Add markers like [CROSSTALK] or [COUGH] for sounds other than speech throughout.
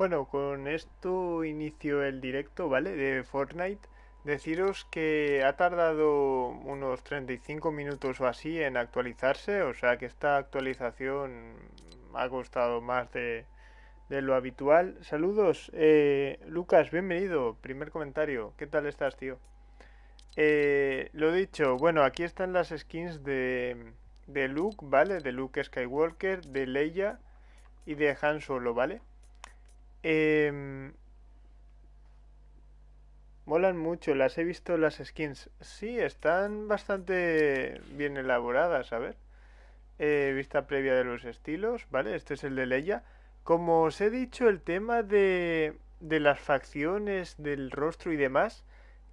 Bueno, con esto inicio el directo, ¿vale? De Fortnite. Deciros que ha tardado unos 35 minutos o así en actualizarse, o sea que esta actualización ha costado más de, de lo habitual. Saludos, eh, Lucas, bienvenido. Primer comentario, ¿qué tal estás, tío? Eh, lo dicho, bueno, aquí están las skins de, de Luke, ¿vale? De Luke Skywalker, de Leia y de Han Solo, ¿vale? Eh, molan mucho, las he visto las skins. Sí, están bastante bien elaboradas, a ver. Eh, vista previa de los estilos, ¿vale? Este es el de Leia. Como os he dicho, el tema de, de las facciones, del rostro y demás,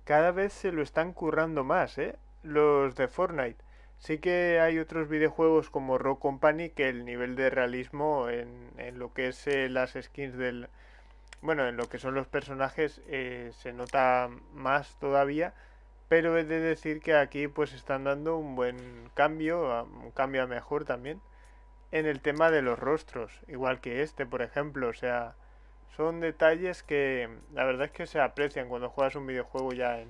cada vez se lo están currando más, ¿eh? Los de Fortnite. Sí que hay otros videojuegos como Rock Company que el nivel de realismo en, en lo que es eh, las skins del... Bueno, en lo que son los personajes eh, se nota más todavía, pero he de decir que aquí pues están dando un buen cambio, un cambio a mejor también, en el tema de los rostros, igual que este, por ejemplo, o sea, son detalles que la verdad es que se aprecian cuando juegas un videojuego ya en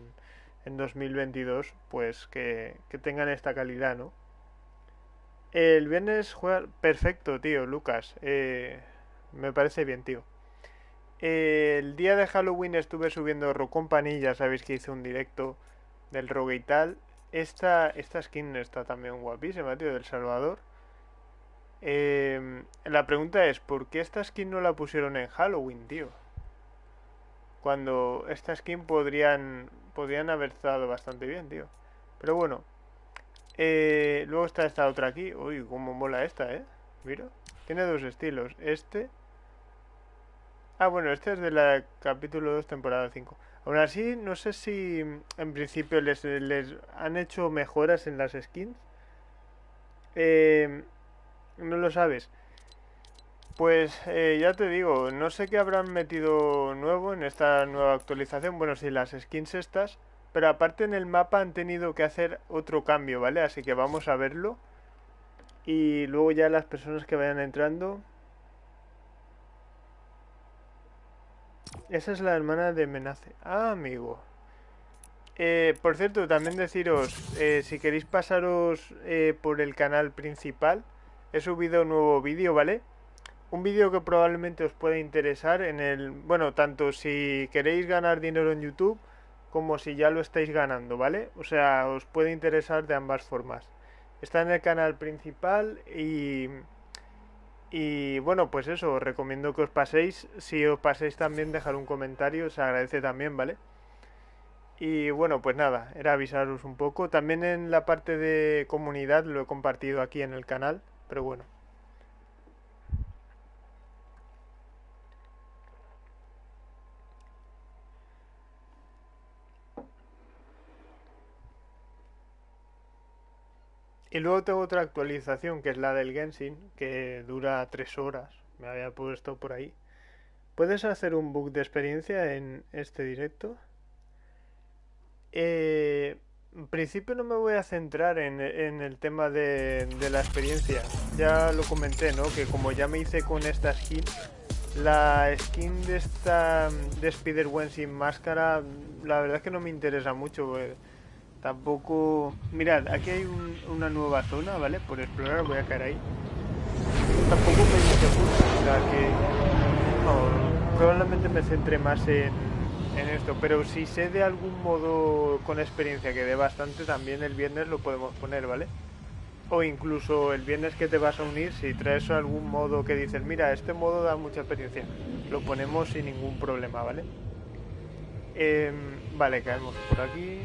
en 2022, pues que, que tengan esta calidad, ¿no? El viernes juega perfecto, tío, Lucas. Eh, me parece bien, tío. el día de Halloween estuve subiendo Rock Company, ya sabéis que hice un directo del Rogue y tal. Esta, esta skin está también guapísima, tío, del Salvador. Eh, la pregunta es, ¿por qué esta skin no la pusieron en Halloween, tío? Cuando esta skin podrían podrían haber estado bastante bien, tío. Pero bueno. Eh, luego está esta otra aquí. Uy, cómo mola esta, ¿eh? Mira. Tiene dos estilos. Este... Ah, bueno, este es de la capítulo 2, temporada 5. Aún así, no sé si en principio les, les han hecho mejoras en las skins. Eh, no lo sabes. Pues eh, ya te digo, no sé qué habrán metido nuevo en esta nueva actualización. Bueno, sí, las skins estas. Pero aparte en el mapa han tenido que hacer otro cambio, ¿vale? Así que vamos a verlo. Y luego ya las personas que vayan entrando. Esa es la hermana de Menace. Ah, amigo. Eh, por cierto, también deciros, eh, si queréis pasaros por el canal principal, he subido un nuevo vídeo, ¿vale? Un vídeo que probablemente os pueda interesar en el, bueno, tanto si queréis ganar dinero en YouTube como si ya lo estáis ganando, ¿vale? O sea, os puede interesar de ambas formas. Está en el canal principal y y bueno, pues eso, os recomiendo que os paséis. Si os paséis también dejar un comentario, se agradece también, ¿vale? Y bueno, pues nada, era avisaros un poco. También en la parte de comunidad lo he compartido aquí en el canal, pero bueno. Y luego tengo otra actualización que es la del Genshin, que dura tres horas. Me había puesto por ahí. ¿Puedes hacer un book de experiencia en este directo? Eh, en principio no me voy a centrar en, el tema de, la experiencia. Ya lo comenté, ¿no? Que como ya me hice con esta skin, la skin de esta de Spider-Gwen sin máscara, la verdad es que no me interesa mucho. Pues, Tampoco... Mirad, aquí hay una nueva zona, ¿vale? Por explorar, voy a caer ahí. Tampoco me que... Probablemente me centre más en, en esto, pero si sé de algún modo con experiencia que dé bastante, también el viernes lo podemos poner, ¿vale? O incluso el viernes que te vas a unir, si traes algún modo que dices, mira, este modo da mucha experiencia, lo ponemos sin ningún problema, ¿vale? Eh, vale, caemos por aquí.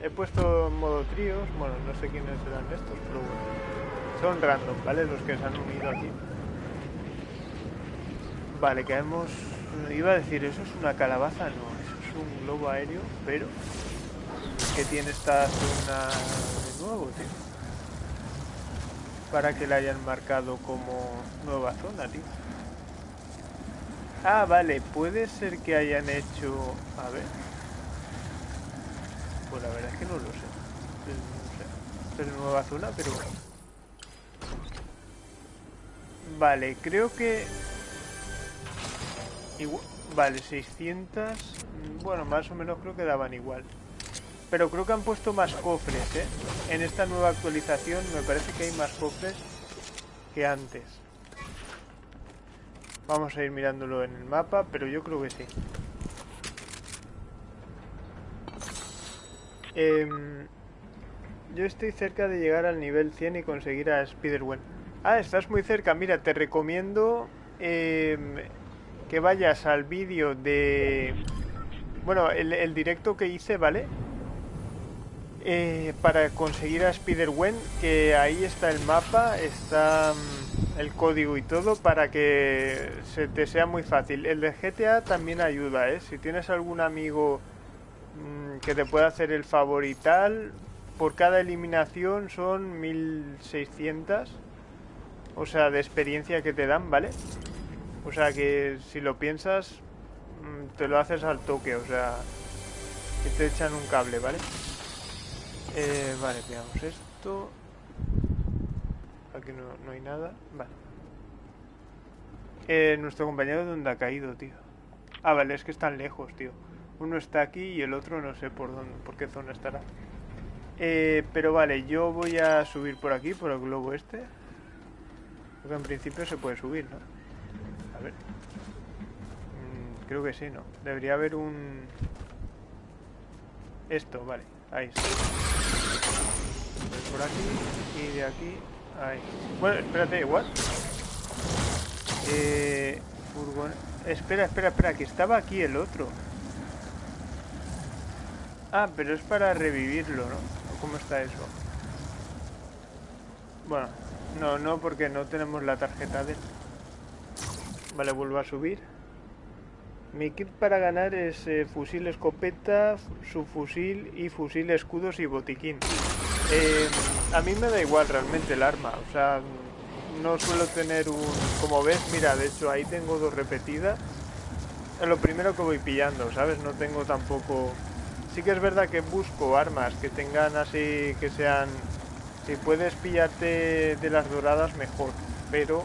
He puesto en modo tríos, bueno, no sé quiénes serán estos, pero bueno. Son random, ¿vale? Los que se han unido aquí. Vale, caemos... Iba a decir, ¿eso es una calabaza? No, eso es un globo aéreo, pero... que tiene esta zona de nuevo, tío? Para que la hayan marcado como nueva zona, tío. Ah, vale, puede ser que hayan hecho... A ver... Pues la verdad es que no lo sé. Sé. Es nueva zona, pero... Vale, creo que... vale, 600... Mm, bueno, más o menos creo que daban igual. Pero creo que han puesto más cofres, ¿eh? En esta nueva actualización me parece que hay más cofres que antes. Vamos a ir mirándolo en el mapa, pero yo creo que sí. Em, yo estoy cerca de llegar al nivel 100 y conseguir a Spider-Gwen. Ah, estás muy cerca. Mira, te recomiendo em, que vayas al vídeo de... Bueno, el, directo que hice, ¿vale? Eh, para conseguir a Spider-Gwen, que ahí está el mapa, está mm, el código y todo, para que se te sea muy fácil. El de GTA también ayuda, ¿eh? Si tienes algún amigo que te pueda hacer el favor y tal, por cada eliminación son 1600 o sea, de experiencia que te dan, ¿vale? O sea que si lo piensas, mm, te lo haces al toque, o sea, que te echan un cable, ¿vale? Eh, vale, veamos esto. Aquí no, hay nada. Vale. Eh, nuestro compañero dónde ha caído, tío. Ah, vale, es que están lejos, tío. Uno está aquí y el otro no sé por dónde, por qué zona estará. Eh, pero vale, yo voy a subir por aquí, por el globo este. Porque en principio se puede subir, ¿no? A ver. Mm, creo que sí, ¿no? Debería haber un... Esto, vale. Ahí está. Por aquí y de aquí. Ahí. Bueno, espérate, ¿what? Eh... Furgon... Espera, espera, espera, que estaba aquí el otro. Ah, pero es para revivirlo, ¿no? ¿Cómo está eso? Bueno, no, no, porque no tenemos la tarjeta de... Vale, vuelvo a subir. Mi kit para ganar es eh, fusil escopeta, subfusil y fusil escudos y botiquín. Eh, a mí me da igual realmente el arma, o sea, no suelo tener un... Como ves, mira, de hecho ahí tengo dos repetidas. Es lo primero que voy pillando, ¿sabes? No tengo tampoco... Sí que es verdad que busco armas que tengan así, que sean si puedes pillarte de las doradas, mejor. Pero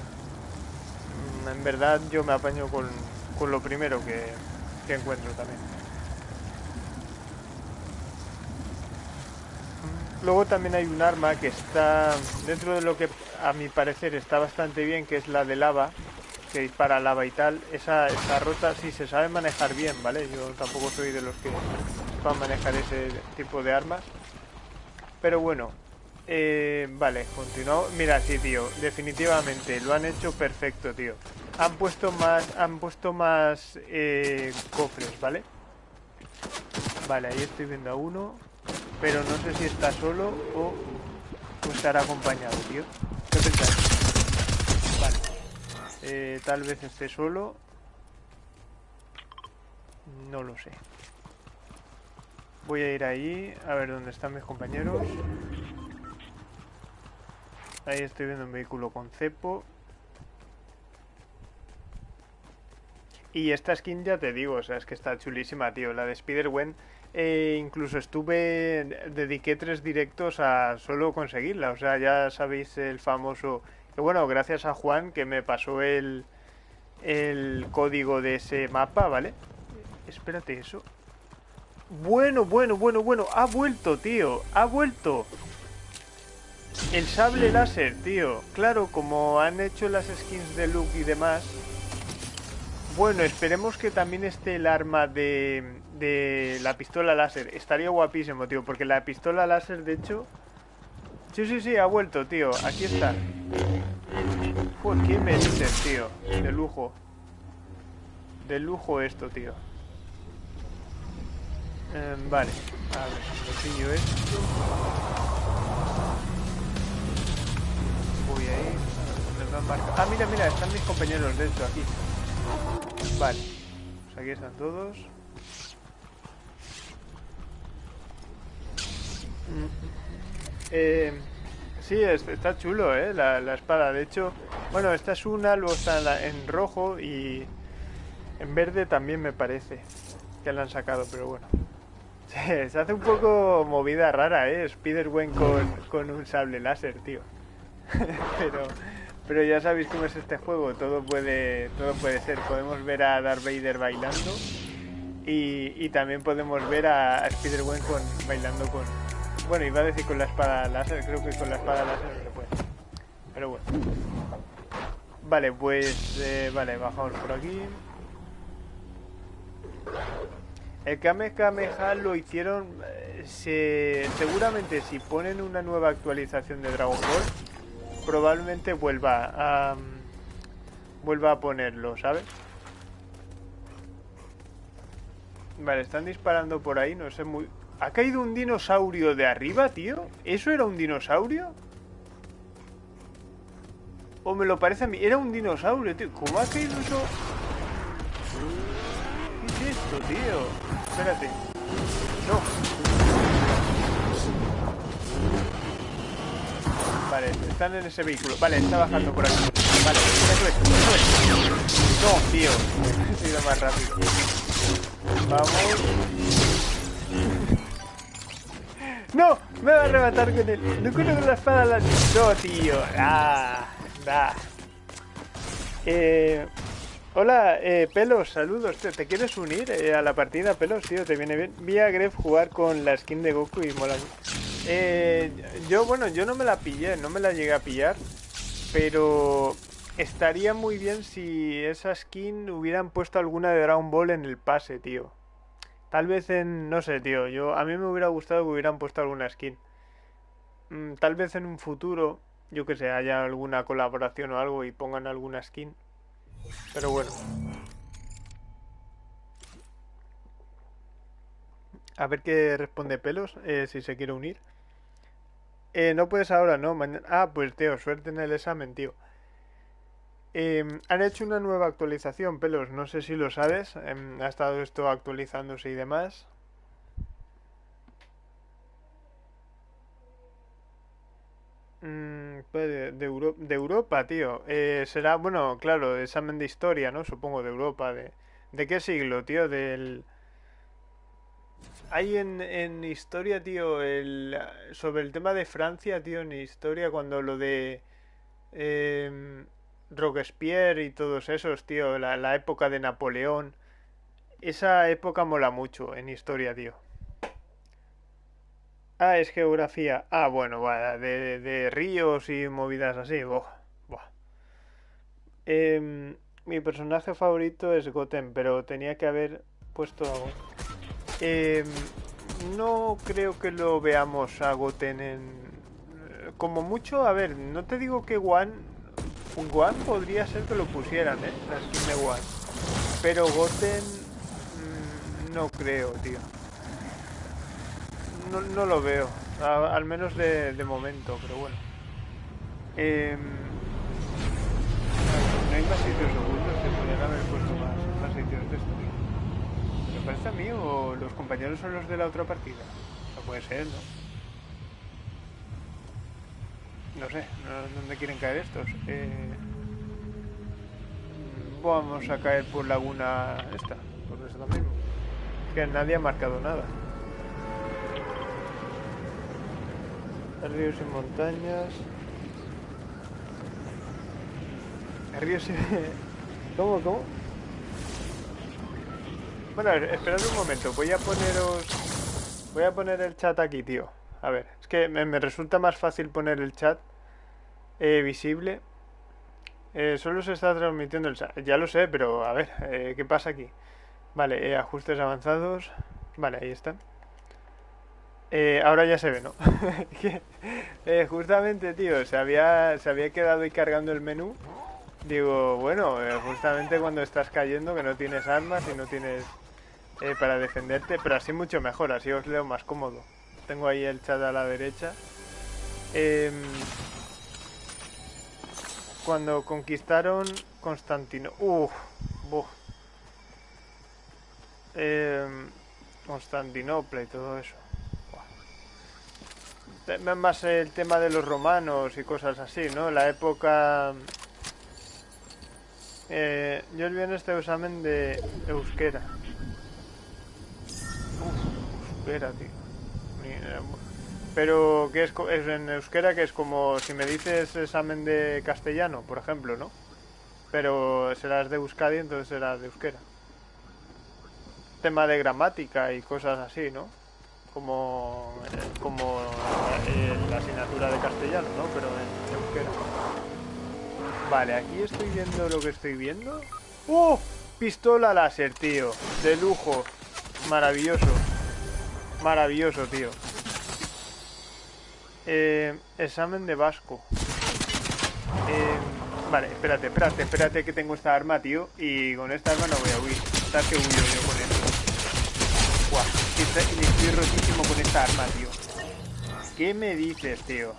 mm, en verdad yo me apaño con, lo primero que, encuentro también. Luego también hay un arma que está dentro de lo que a mi parecer está bastante bien, que es la de lava, que dispara lava y tal. Esa está rota, si se sabe manejar bien, ¿vale? Yo tampoco soy de los que van a manejar ese tipo de armas. Pero bueno, eh, vale, continuamos. Mira, sí, tío, definitivamente lo han hecho perfecto, tío. Han puesto más, han puesto más eh, cofres, ¿vale? Vale, ahí estoy viendo a uno, pero no sé si está solo o, estará acompañado, tío. ¿Qué pensáis? Eh, tal vez esté solo. No lo sé. Voy a ir ahí, a ver dónde están mis compañeros. Ahí estoy viendo un vehículo con cepo. Y esta skin ya te digo, o sea, es que está chulísima, tío. La de Spider-Gwen, eh, incluso estuve, dediqué tres directos a solo conseguirla. O sea, ya sabéis el famoso... Bueno, gracias a Juan que me pasó el, el código de ese mapa, ¿vale? Espérate, eso. Bueno, bueno, bueno, bueno. Ha vuelto, tío. Ha vuelto. El sable láser, tío. Claro, como han hecho las skins de Luke y demás. Bueno, esperemos que también esté el arma de, de la pistola láser. Estaría guapísimo, tío, porque la pistola láser, de hecho... Sí, sí, sí, ha vuelto, tío. Aquí está. Joder, ¿qué me dices, tío? De lujo. De lujo esto, tío. Em, vale. A ver, pillo esto. Ah, mira, mira, están mis compañeros, de hecho, aquí. Vale. Pues aquí están todos. Mm. Eh, sí, está chulo, ¿eh? La, espada. De hecho, bueno, esta es una, luego está en, rojo y en verde también me parece que la han sacado, pero bueno. [LAUGHS] Se hace un poco movida rara, ¿eh? Spider-Gwen con, con un sable láser, tío. [LAUGHS] pero, Pero ya sabéis cómo es este juego, todo puede, todo puede ser. Podemos ver a Darth Vader bailando y, y también podemos ver a, Spider-Man con, bailando con... Bueno, iba a decir con la espada láser, creo que con la espada láser no se puede. Pero bueno. Vale, pues... Eh, vale, bajamos por aquí. El Kame Kameha lo hicieron... Eh, seguramente si ponen una nueva actualización de Dragon Ball, probablemente vuelva a... vuelva a ponerlo, ¿sabes? Vale, están disparando por ahí, no sé muy... ¿Ha caído un dinosaurio de arriba, tío? ¿Eso era un dinosaurio? ¿O me lo parece a mí? Era un dinosaurio, tío. ¿Cómo ha caído eso? ¿Qué es esto, tío? Espérate. No. Vale, están en ese vehículo. Vale, está bajando por aquí. Vale. No, tío. [LAUGHS] He sido más rápido. Vamos. ¡No! Me va a arrebatar con él. No conozco la espada. La... No, tío. Ah. Eh, Hola, eh, Pelos, saludos. ¿Te, quieres unir eh, a la partida, Pelos? Tío, te viene bien. Vi a Gref jugar con la skin de Goku y mola. Eh, yo, bueno, yo no me la pillé, no me la llegué a pillar. Pero estaría muy bien si esa skin hubieran puesto alguna de Dragon Ball en el pase, tío. Tal vez en, no sé, tío, yo a mí me hubiera gustado que hubieran puesto alguna skin. Mm, tal vez en un futuro, yo que sé, haya alguna colaboración o algo y pongan alguna skin. Pero bueno. A ver qué responde Pelos, eh, si se quiere unir. Eh, no puedes ahora, ¿no? Ah, pues tío, suerte en el examen, tío. Em, han hecho una nueva actualización, Pelos, no sé si lo sabes. Em, ha estado esto actualizándose y demás. Mm, pues de, Europa, tío. Eh, será, bueno, claro, examen de historia, ¿no? Supongo, de Europa. ¿De, ¿de qué siglo, tío? Del... Hay en, en historia, tío, el, sobre el tema de Francia, tío, en historia, cuando lo de eh, Robespierre y todos esos, tío, la, la época de Napoleón. Esa época mola mucho en historia, tío. Ah, es geografía. Ah, bueno, de, de, ríos y movidas así. Em, mi personaje favorito es Goten, pero tenía que haber puesto a em, no creo que lo veamos a Goten en... Como mucho, a ver, no te digo que One... One podría ser que lo pusieran, ¿eh? La skin de One. Pero Goten... Mm, no creo, tío no, no lo veo. al menos de, de, momento, pero bueno. Eh, no hay más sitios ocultos, se podrían haber puesto más, más sitios de estos. ¿Me parece a mí o los compañeros son los de la otra partida? No puede ser, ¿no? No sé, ¿dónde quieren caer estos? Eh, vamos a caer por laguna esta, por eso mismo. Que nadie ha marcado nada. ríos y montañas. Ríos y... ¿Cómo, cómo? Bueno, esperad un momento, voy a poneros... Voy a poner el chat aquí, tío. A ver, es que me, resulta más fácil poner el chat eh, visible. Eh, solo se está transmitiendo el chat. Ya lo sé, pero a ver, eh, ¿qué pasa aquí? Vale, ajustes avanzados. Vale, ahí están. Eh, ahora ya se ve, ¿no? [LAUGHS] eh, justamente, tío, se había, se había quedado ahí cargando el menú. Digo, bueno, eh, justamente cuando estás cayendo, que no tienes armas y no tienes eh, para defenderte, pero así mucho mejor, así os leo más cómodo. Tengo ahí el chat a la derecha. Em, cuando conquistaron Constantino... Uff, em, Constantinopla y todo eso más el tema de los romanos y cosas así, ¿no? La época... Eh, yo vi en este examen de euskera. Uf, euskera, tío. Pero que es, es en euskera que es como si me dices examen de castellano, por ejemplo, ¿no? Pero serás de Euskadi, entonces serás de euskera. Tema de gramática y cosas así, ¿no? Como, como la asignatura de castellano, ¿no? Pero en euskera. Vale, aquí estoy viendo lo que estoy viendo. ¡Oh! Pistola láser, tío. De lujo. Maravilloso. Maravilloso, tío. Eh, examen de Vasco. Eh, vale, espérate, espérate, espérate que tengo esta arma, tío. Y con esta arma no voy a huir. ¿Sabes que huyo yo con esto? Buah, estoy, rotísimo con esta arma, tío. ¿Qué me dices, tío?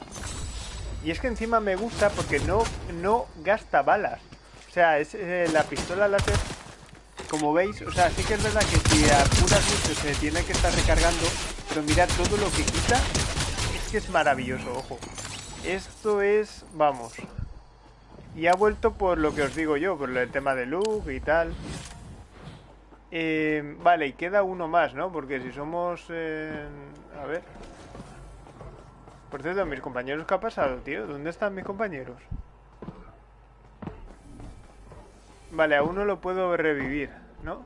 Y es que encima me gusta porque no, no gasta balas. O sea, es eh, la pistola láser, como veis, o sea, sí que es verdad que si apuras mucho se tiene que estar recargando, pero mirad todo lo que quita, que es maravilloso, ojo. Esto es, vamos. Y ha vuelto por lo que os digo yo, por el tema de look y tal. Eh, vale, y queda uno más, ¿no? Porque si somos... Eh, a ver... Por cierto, mis compañeros, ¿qué ha pasado, tío? ¿Dónde están mis compañeros? Vale, a uno lo puedo revivir, ¿no?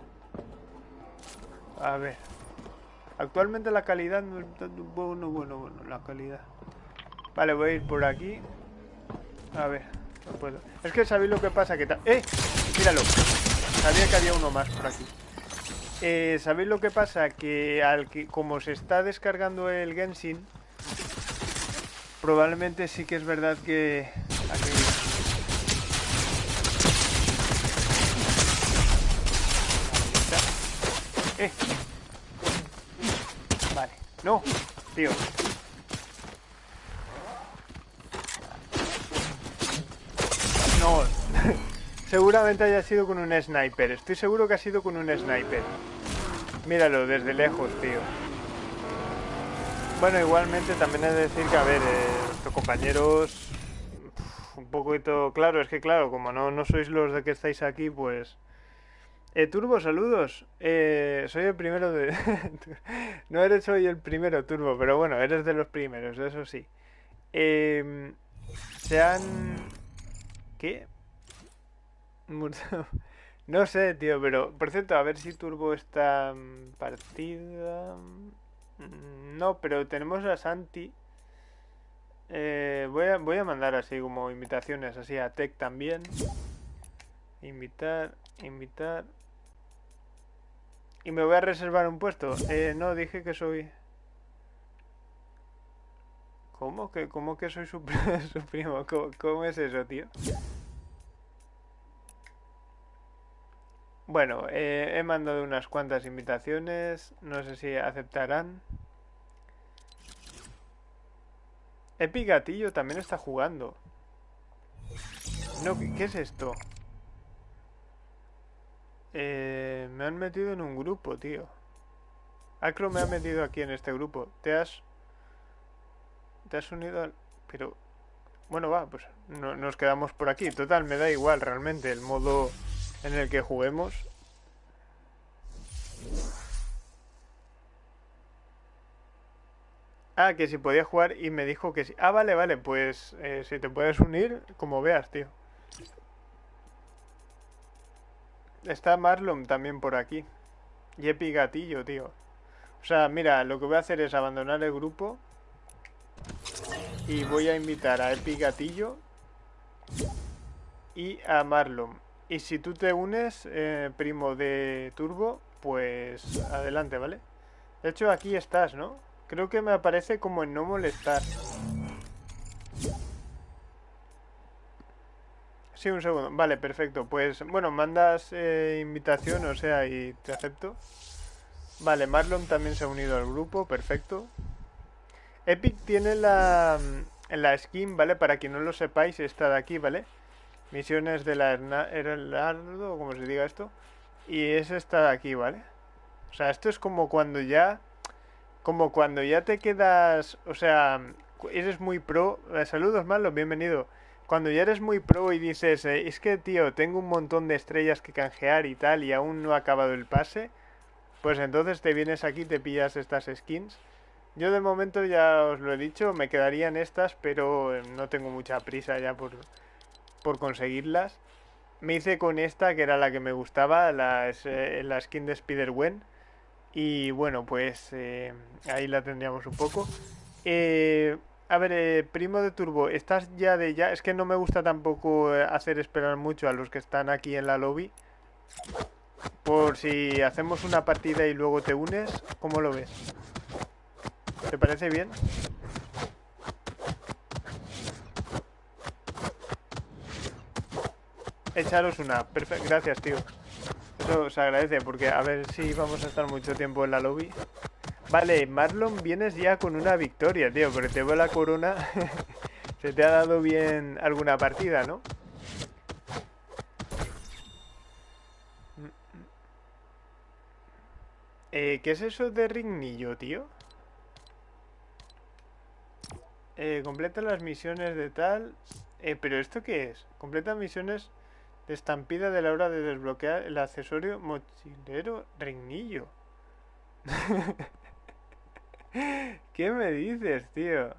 A ver. Actualmente la calidad no bueno, bueno, bueno, la calidad. Vale, voy a ir por aquí. A ver, no puedo. Es que sabéis lo que pasa, que. ¡Eh! Míralo. Sabía que había uno más por aquí. Eh, ¿Sabéis lo que pasa? Que al que como se está descargando el Genshin, probablemente sí que es verdad que... No, tío. No. [LAUGHS] Seguramente haya sido con un sniper. Estoy seguro que ha sido con un sniper. Míralo desde lejos, tío. Bueno, igualmente también he de decir que, a ver, eh, compañeros... Un poquito... Claro, es que claro, como no, no sois los de que estáis aquí, pues... Eh, Turbo, saludos. Eh, soy el primero de... [LAUGHS] no eres hoy el primero, Turbo, pero bueno, eres de los primeros, eso sí. Eh, se han... ¿Qué? [LAUGHS] no sé, tío, pero... Por cierto, a ver si Turbo está partida... Mm, no, pero tenemos a Santi. Eh, voy, a, voy a mandar así como invitaciones, así a Tech también. Invitar, invitar. Y me voy a reservar un puesto. Eh, no, dije que soy... ¿Cómo que, cómo que soy su, [LAUGHS] primo? ¿Cómo, es eso, tío? Bueno, eh, he mandado unas cuantas invitaciones. No sé si aceptarán. Epi Gatillo también está jugando. No, ¿qué es esto? Eh, me han metido en un grupo, tío. Acro me ha metido aquí en este grupo. Te has... Te has unido al... Pero... Bueno, va, pues no, nos quedamos por aquí. Total, me da igual realmente el modo en el que juguemos. Ah, que si podía jugar y me dijo que sí. Ah, vale, vale, pues eh, si te puedes unir, como veas, tío. Está Marlon también por aquí. Y Epi Gatillo, tío. O sea, mira, lo que voy a hacer es abandonar el grupo. Y voy a invitar a Epi Gatillo. Y a Marlon. Y si tú te unes, eh, primo de Turbo, pues adelante, ¿vale? De hecho, aquí estás, ¿no? Creo que me aparece como en no molestar. Sí, un segundo. Vale, perfecto. Pues, bueno, mandas eh, invitación, o sea, y te acepto. Vale, Marlon también se ha unido al grupo, perfecto. Epic tiene la, la skin, ¿vale? Para quien no lo sepáis, está de aquí, ¿vale? Misiones de la Heraldo, o como se diga esto. Y es esta de aquí, ¿vale? O sea, esto es como cuando ya como cuando ya te quedas, o sea, eres muy pro, eh, saludos Marlon, bienvenido. Cuando ya eres muy pro y dices, eh, es que tío, tengo un montón de estrellas que canjear y tal y aún no ha acabado el pase, pues entonces te vienes aquí, te pillas estas skins. Yo de momento ya os lo he dicho, me quedarían estas, pero eh, no tengo mucha prisa ya por, por conseguirlas. Me hice con esta, que era la que me gustaba, la, eh, la skin de Spider-Gwen. Y bueno, pues eh, ahí la tendríamos un poco. A ver, primo de Turbo, ¿estás ya de ya? Es que no me gusta tampoco hacer esperar mucho a los que están aquí en la lobby. Por si hacemos una partida y luego te unes, ¿cómo lo ves? ¿Te parece bien? Echaros una. Perfecto. Gracias, tío. Eso se agradece porque a ver si vamos a estar mucho tiempo en la lobby. Vale, Marlon, vienes ya con una victoria, tío, porque te veo la corona. [LAUGHS] se te ha dado bien alguna partida, ¿no? Eh, ¿Qué es eso de Rignillo, tío? Eh, completa las misiones de tal... Eh, ¿Pero esto qué es? Completa misiones de estampida de la hora de desbloquear el accesorio mochilero Rignillo. [LAUGHS] [LAUGHS] ¿Qué me dices, tío?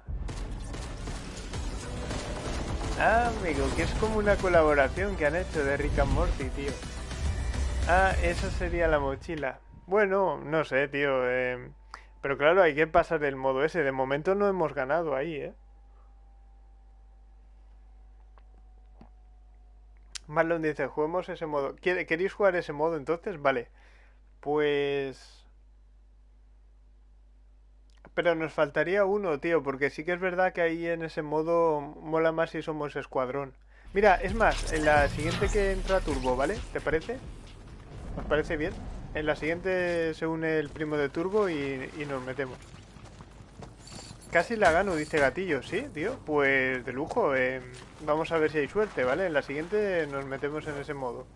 Ah, amigo, que es como una colaboración que han hecho de Rick and Morty, tío. Ah, esa sería la mochila. Bueno, no sé, tío. Eh, pero claro, hay que pasar del modo ese. De momento no hemos ganado ahí, ¿eh? Marlon dice, juguemos ese modo. ¿Queréis jugar ese modo entonces? Vale. Pues... Pero nos faltaría uno, tío, porque sí que es verdad que ahí en ese modo mola más si somos escuadrón. Mira, es más, en la siguiente que entra Turbo, ¿vale? ¿Te parece? ¿Os parece bien? En la siguiente se une el primo de Turbo y, nos metemos. Casi la gano, dice Gatillo, ¿sí, tío? Pues de lujo. Eh, vamos a ver si hay suerte, ¿vale? En la siguiente nos metemos en ese modo.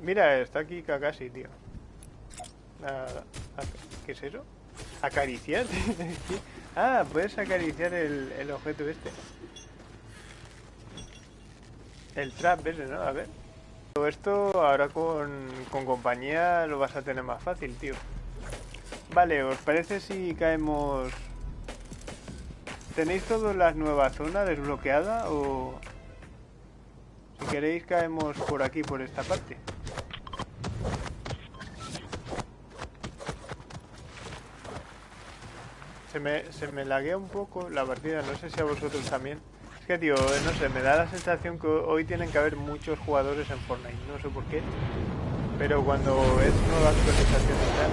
Mira, está aquí Kakashi, tío. ¿Qué es eso? ¿Acariciar? [LAUGHS] ah, puedes acariciar el, el objeto este. El trap ese, ¿no? A ver. Todo esto ahora con, con compañía lo vas a tener más fácil, tío. Vale, ¿os parece si caemos... ¿Tenéis toda la nueva zona desbloqueada o...? Si queréis caemos por aquí, por esta parte. Se me, se me laguea un poco la partida, no sé si a vosotros también que, tío, no sé, me da la sensación que hoy tienen que haber muchos jugadores en Fortnite. No sé por qué. Pero cuando es nueva actualización y tal...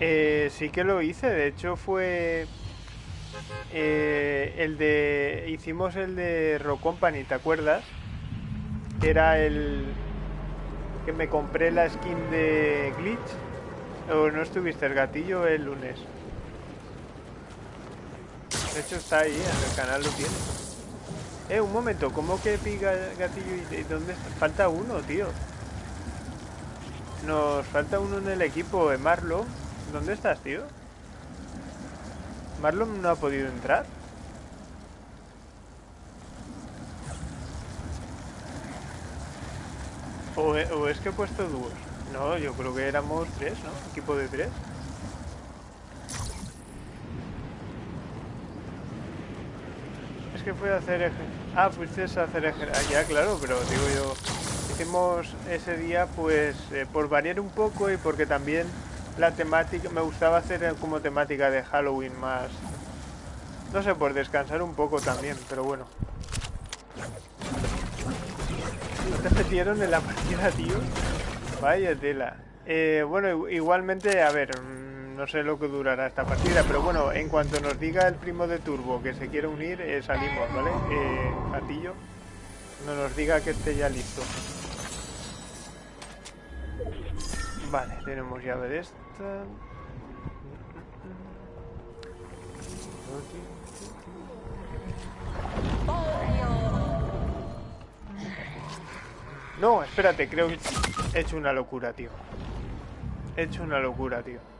Eh, sí que lo hice, de hecho fue... Eh, el de... Hicimos el de Rock Company, ¿te acuerdas? Era el... Que me compré la skin de Glitch. ¿O no estuviste el gatillo el lunes? De hecho está ahí, en el canal lo tiene. Eh, un momento, ¿cómo que pica gatillo y dónde está? Falta uno, tío. Nos falta uno en el equipo, eh, Marlon. ¿Dónde estás, tío? ¿Marlon no ha podido entrar? ¿O, es que he puesto dúos? No, yo creo que éramos tres, ¿no? Equipo de tres. que fue a hacer Ah, fuiste a hacer Ah, ya, claro, pero digo yo... Hicimos ese día, pues, eh, por variar un poco y porque también la temática... Me gustaba hacer como temática de Halloween más... No sé, por descansar un poco también, pero bueno. ¿No te metieron en la partida, tío? Vaya tela. Eh, bueno, igualmente, a ver no sé lo que durará esta partida, pero bueno, en cuanto nos diga el primo de Turbo que se quiere unir, eh, salimos, ¿vale? Eh, Gatillo, no nos diga que esté ya listo. Vale, tenemos llave de esta. No, espérate, creo que he hecho una locura, tío. He hecho una locura, tío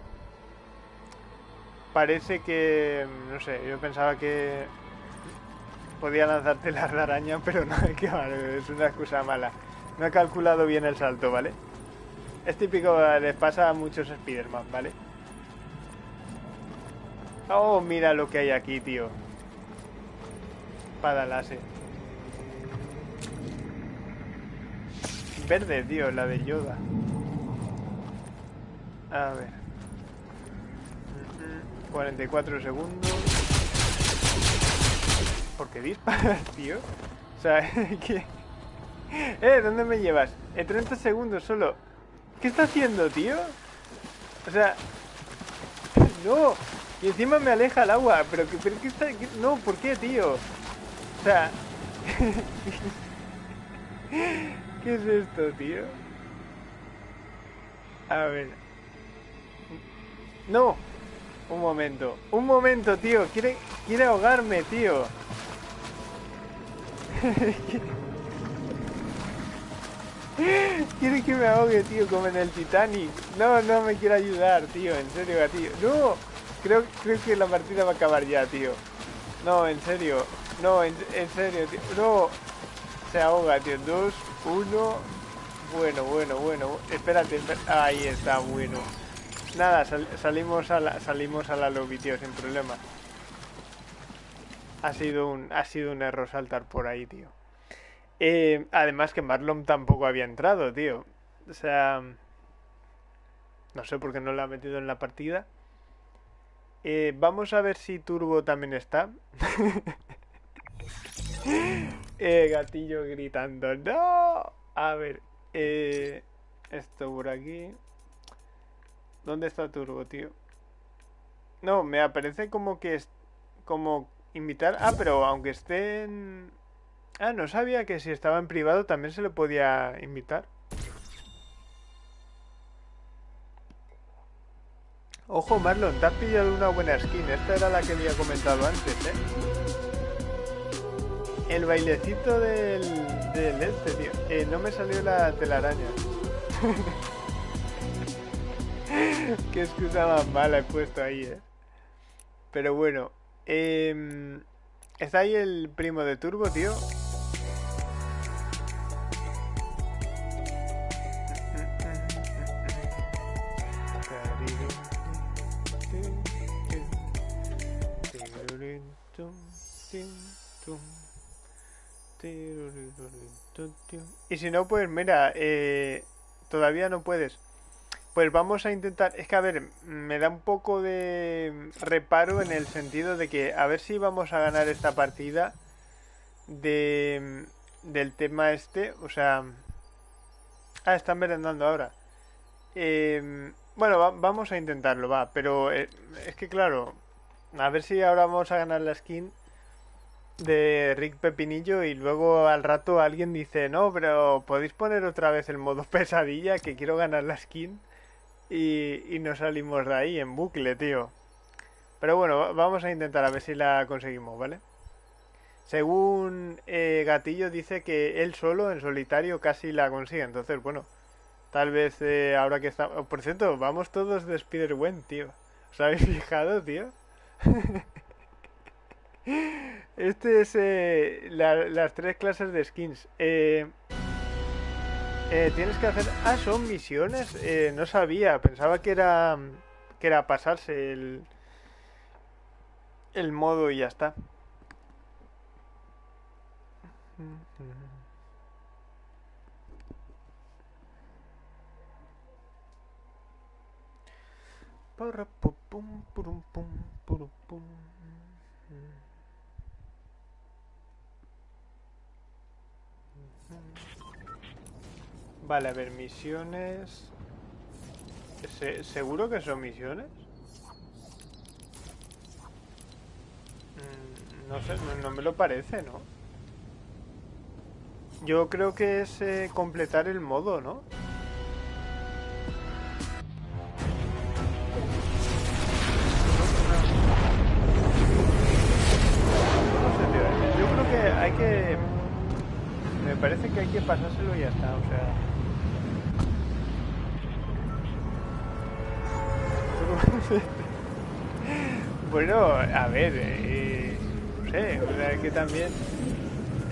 parece que, no sé, yo pensaba que podía lanzarte la araña, pero no, [LAUGHS] que es una excusa mala. No he calculado bien el salto, ¿vale? Es típico, les pasa a muchos Spider-Man, ¿vale? Oh, mira lo que hay aquí, tío. Espada láser. Verde, tío, la de Yoda. A ver. 44 segundos. ¿Por qué disparas, [LAUGHS] tío? O sea, [LAUGHS] ¿qué? Eh, ¿dónde me llevas? En 30 segundos solo. ¿Qué está haciendo, tío? O sea... [LAUGHS] No. Y encima me aleja el agua. Pero, pero ¿qué está...? No, ¿por qué, tío? O sea... ¿Qué es esto, tío? A ver. No. Un momento. Un momento, tío. Quiere, quiere ahogarme, tío. [LAUGHS] Quiere que me ahogue, tío, como en el Titanic. No, no me quiere ayudar, tío. En serio, gatillo. No. Creo, creo que la partida va a acabar ya, tío. No, en serio. No, en, serio, tío. No. Se ahoga, tío. Dos, uno. Bueno, bueno, bueno. Espérate, Ahí está, bueno. Nada, salimos a la, salimos a la lobby, tío, sin problema. Ha sido un, ha sido un error saltar por ahí, tío. Eh, además que Marlon tampoco había entrado, tío. O sea... No sé por qué no lo ha metido en la partida. Eh, vamos a ver si Turbo también está. [LAUGHS] eh, gatillo gritando. ¡No! A ver. Eh, esto por aquí. ¿Dónde está Turbo, tío? No, me aparece como que es... Como invitar... Ah, pero aunque esté. Ah, no sabía que si estaba en privado también se le podía invitar. Ojo, Marlon, te has pillado una buena skin. Esta era la que había comentado antes, ¿eh? El bailecito del, del este, tío. Eh, no me salió la telaraña. [LAUGHS] Qué excusa más mala he puesto ahí, ¿eh? Pero bueno. Eh, ¿Está ahí el primo de Turbo, tío? Y si no, pues mira, eh, todavía no puedes. Pues vamos a intentar, es que a ver, me da un poco de reparo en el sentido de que a ver si vamos a ganar esta partida de, del tema este, o sea... Ah, están merendando ahora. Em, bueno, vamos a intentarlo, va, pero eh, es que claro, a ver si ahora vamos a ganar la skin de Rick Pepinillo y luego al rato alguien dice, no, pero podéis poner otra vez el modo [LAUGHS] pesadilla que quiero ganar la skin y, y no salimos de ahí en bucle, tío. Pero bueno, vamos a intentar a ver si la conseguimos, ¿vale? Según eh, Gatillo dice que él solo, en solitario, casi la consigue. Entonces, bueno, tal vez eh, ahora que está... por cierto, vamos todos de Spider-Gwen, tío. ¿Os habéis [LAUGHS] fijado, tío? [LAUGHS] este es eh, las tres clases de skins. Eh, eh, tienes que hacer... Ah, son misiones. Eh, no sabía. Pensaba que era... Que era pasarse el... El modo y ya está. Vale, a ver, misiones... ¿Seguro que son misiones? Mm, no sé, no, me lo parece, ¿no? Yo creo que es eh, completar el modo, ¿no? Bueno, a ver, eh, no sé, o sea, que también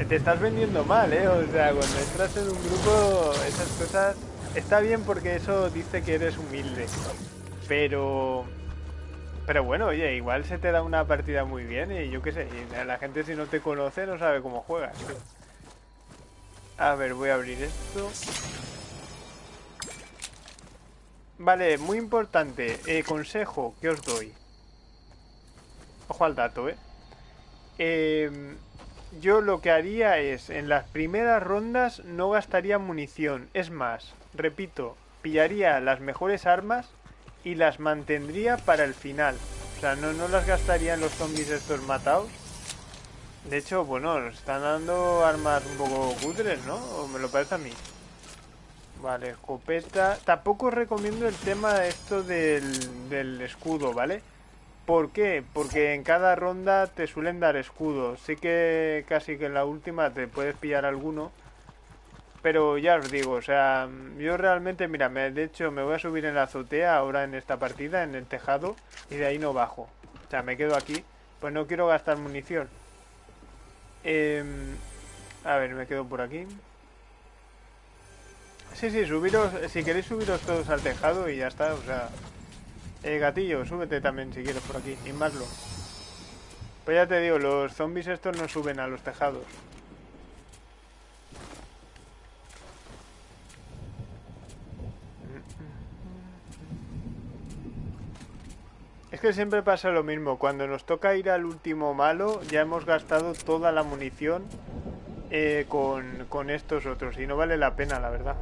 Te estás vendiendo mal, ¿eh? O sea, cuando entras en un grupo, esas cosas... Está bien porque eso dice que eres humilde. Pero... Pero bueno, oye, igual se te da una partida muy bien y yo qué sé, la gente si no te conoce no sabe cómo juegas. A ver, voy a abrir esto. Vale, muy importante. Eh, consejo que os doy. Ojo al dato, ¿eh? ¿eh? Yo lo que haría es, en las primeras rondas no gastaría munición. Es más, repito, pillaría las mejores armas y las mantendría para el final. O sea, no, no las gastaría en los zombies estos matados. De hecho, bueno, están dando armas un poco cutres, ¿no? O me lo parece a mí. Vale, escopeta. Tampoco recomiendo el tema esto del, del escudo, ¿vale? ¿Por qué? Porque en cada ronda te suelen dar escudos. Sí que casi que en la última te puedes pillar alguno. Pero ya os digo, o sea, yo realmente, mira, me, de hecho me voy a subir en la azotea ahora en esta partida, en el tejado, y de ahí no bajo. O sea, me quedo aquí, pues no quiero gastar munición. Eh, a ver, me quedo por aquí. Sí, sí, subiros, si queréis subiros todos al tejado y ya está, o sea... Eh, gatillo, súbete también si quieres por aquí, y Maslo. Pues ya te digo, los zombies estos no suben a los tejados. Es que siempre pasa lo mismo, cuando nos toca ir al último malo ya hemos gastado toda la munición eh, con, con estos otros y no vale la pena, la verdad.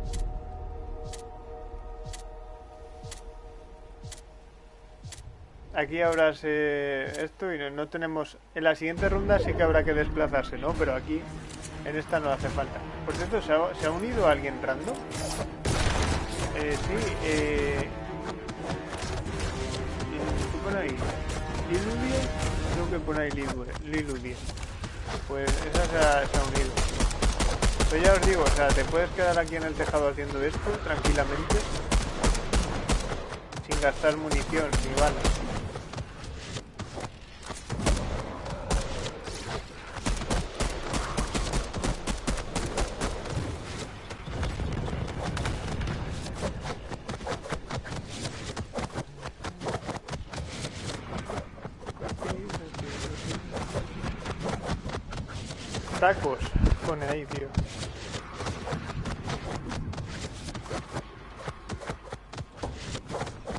Aquí ahora se... esto y no, tenemos... En la siguiente ronda sí que habrá que desplazarse, ¿no? Pero aquí en esta no hace falta. Por cierto, ¿se ha, ¿se ha unido alguien random? Eh, sí, eh... ¿Qué pone ahí? ¿Liludie? Creo que pone ahí Liludie. Pues esa se ha, se ha unido. Pero ya os digo, o sea, te puedes quedar aquí en el tejado haciendo esto tranquilamente. Sin gastar munición ni balas. tacos pone ahí, tío.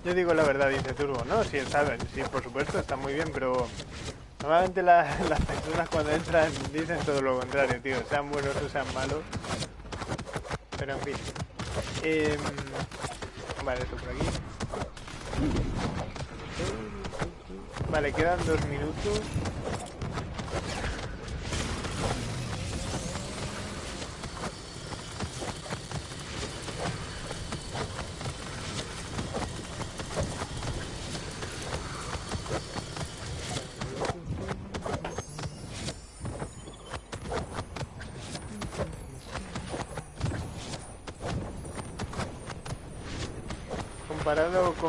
Yo digo la verdad, dice Turbo. No, sí, está, sí, por supuesto, está muy bien, pero normalmente [LAUGHS] las personas cuando entran dicen todo lo contrario, tío. Sean buenos o sean malos. Pero en fin. Em, vale, esto por aquí. Vale, quedan dos minutos.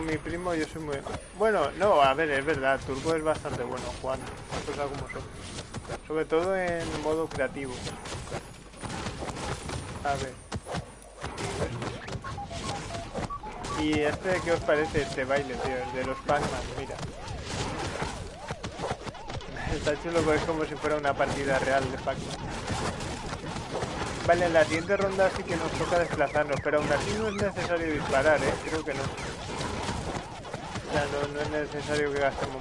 Mi primo, yo soy muy... Bueno, no, a ver, es verdad, Turbo es bastante bueno jugando, cosas como son. Sobre todo en modo creativo. A ver. ¿Y este qué os parece, este baile, tío? El de los Pac-Man, mira. [LAUGHS] Está chulo, es como si fuera una partida real de Pac-Man. Vale, en la siguiente ronda sí que nos toca desplazarnos, pero aún así no es necesario disparar, ¿eh? Creo que no. O sea, no, no es necesario que gastemos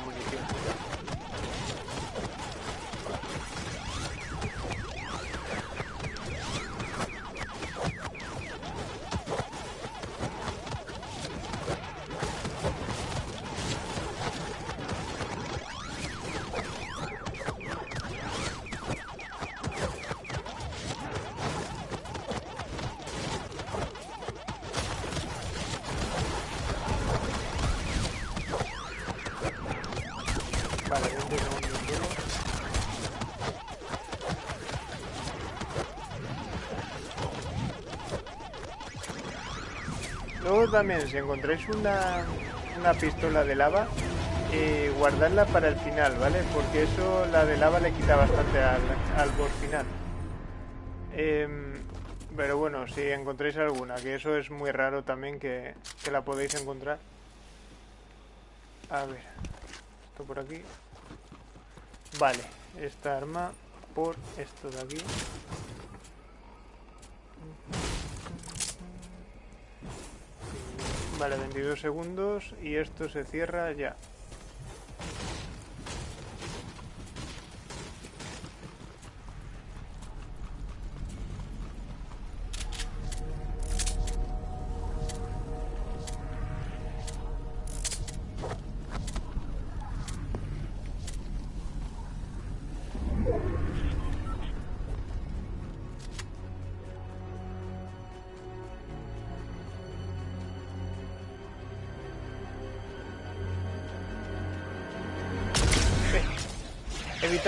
también, si encontráis una, una pistola de lava, eh, guardarla para el final, ¿vale? Porque eso, la de lava le quita bastante al, al boss final. Em, pero bueno, si encontráis alguna, que eso es muy raro también que, que la podéis encontrar. A ver, esto por aquí. Vale, esta arma por esto de aquí. Vale, 22 segundos y esto se cierra ya.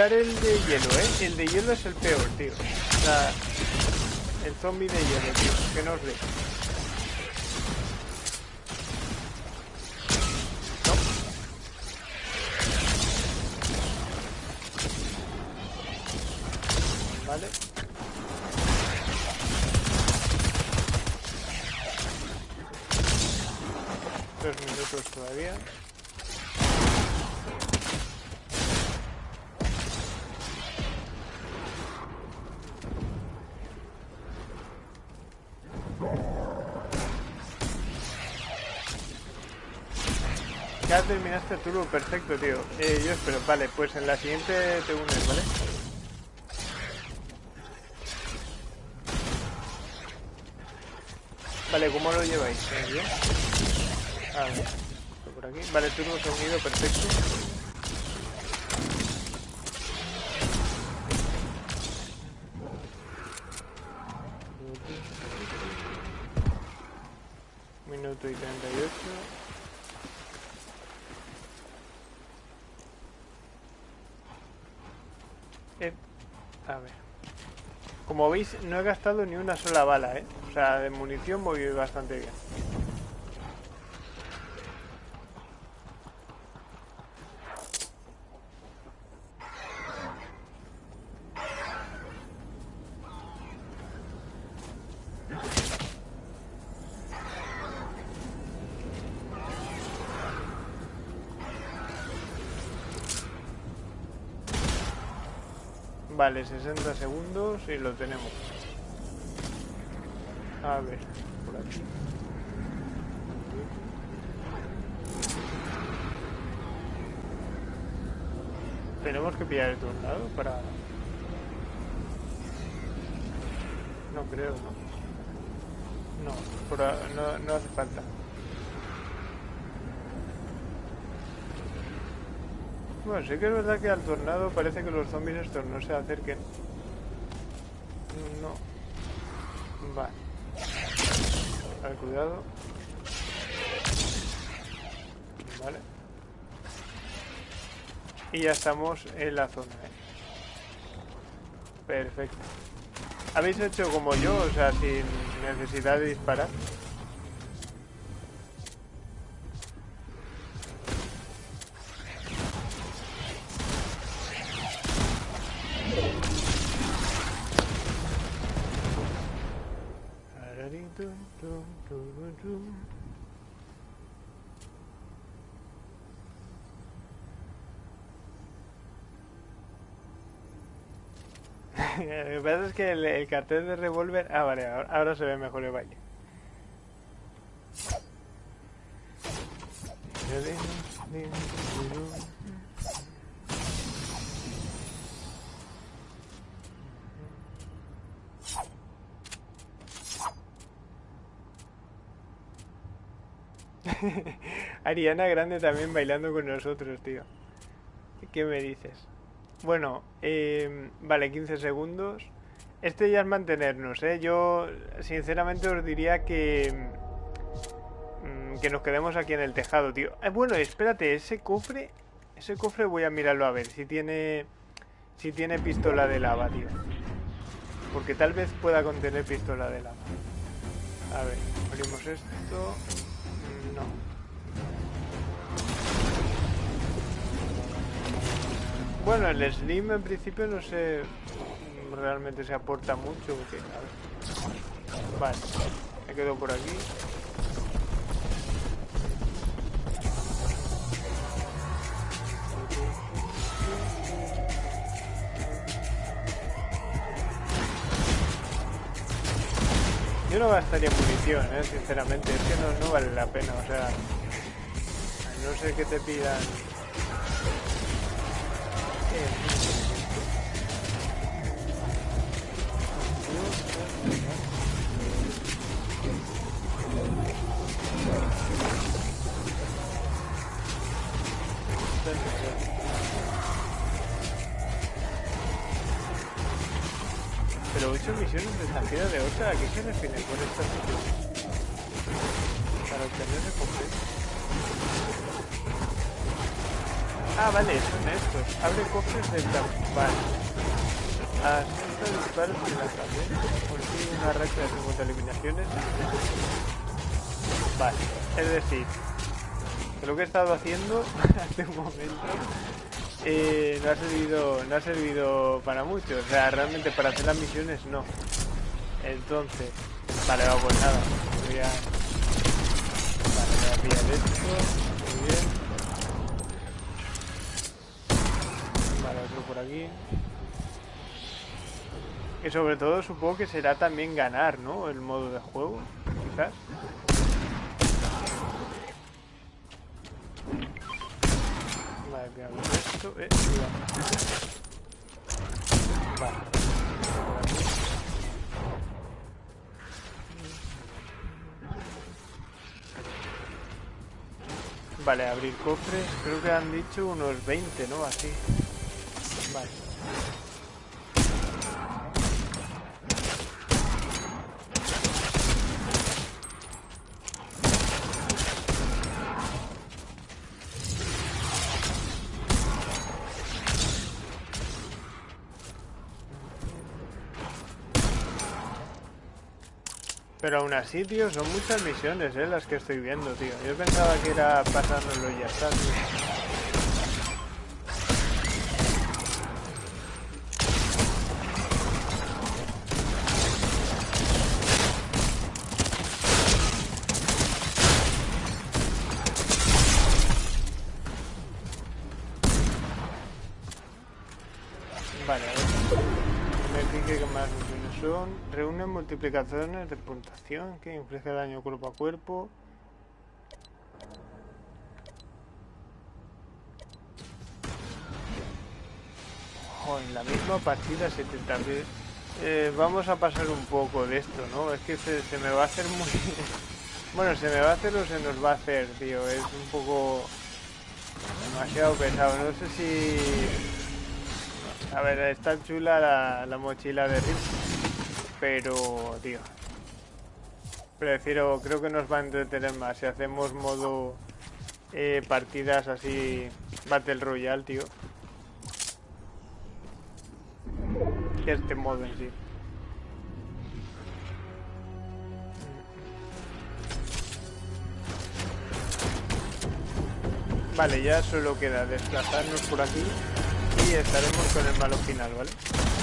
El de hielo, ¿eh? El de hielo es el peor, tío. Sea, el zombie de hielo, tío. Que no os ve. Terminaste el turbo, perfecto, tío. Eh, yo espero, vale, pues en la siguiente te unes, ¿vale? Vale, ¿cómo lo lleváis? ¿Eh, ¿Bien? A ver, por aquí. Vale, turbo unido, perfecto. Minuto y 38. Eh, a ver. Como veis, no he gastado ni una sola bala, ¿eh? O sea, de munición voy bastante bien. Vale, 60 segundos y lo tenemos. A ver, por aquí. Tenemos que pillar el tornado para... No creo, ¿no? No, por no, no hace falta. Bueno, sí que es verdad que al tornado parece que los zombies estos no se acerquen. No. Vale. A ver, cuidado. Vale. Y ya estamos en la zona, ¿eh? Perfecto. ¿Habéis hecho como yo? O sea, sin necesidad de disparar. Lo que pasa es que el, el cartel de revólver... Ah, vale, ahora, se ve mejor el valle. [LAUGHS] Ariana Grande también bailando con nosotros, tío. ¿Qué me dices? Bueno, eh, vale, 15 segundos. Este ya es mantenernos, ¿eh? Yo sinceramente os diría que... mm, Que nos quedemos aquí en el tejado, tío. Eh, bueno, espérate, ese cofre... Ese cofre voy a mirarlo a ver si tiene... Si tiene pistola de lava, tío. Porque tal vez pueda contener pistola de lava. A ver, abrimos esto... Mm, No. Bueno, el Slim en principio no sé... realmente se aporta mucho. Vale, me quedo por aquí. Yo no gastaría munición, ¿eh? sinceramente, es que no vale la pena, o sea, no sé qué te pidan. Pero 8 misiones de estampida de otra, ¿a qué se refiere con estas misiones? Para obtener recompensa. Ah, vale, son estos. Abre cofres del vale. Asenta disparos en la tablet. Consigue una racha de 50 eliminaciones. Vale, es decir, lo que he estado haciendo [LAUGHS] hace un momento eh, no ha servido no ha servido para mucho o sea realmente para hacer las misiones no entonces vale vamos nada voy a vale voy a pillar esto muy bien vale otro por aquí y sobre todo supongo que será también ganar no el modo de juego quizás esto, eh, Vale. Vale, abrir cofres, creo que han dicho unos 20, ¿no? Así. Vale. Pero aún así, tío, son muchas misiones, ¿eh? Las que estoy viendo, tío. Yo pensaba que era pasárnoslo y ya está, tío. Multiplicaciones de puntuación que inflige daño cuerpo a cuerpo. En la misma partida 70 eh, vamos a pasar un poco de esto, ¿no? Es que se, me va a hacer muy... [LAUGHS] bueno, se me va a hacer o se nos va a hacer, tío. Es un poco... demasiado pesado. No sé si... A ver, está chula la, la mochila de pero, tío, prefiero, creo que nos va a entretener más si hacemos modo eh, partidas así, Battle Royale, tío. Que este modo en sí. Vale, ya solo queda desplazarnos por aquí y estaremos con el malo final, ¿vale?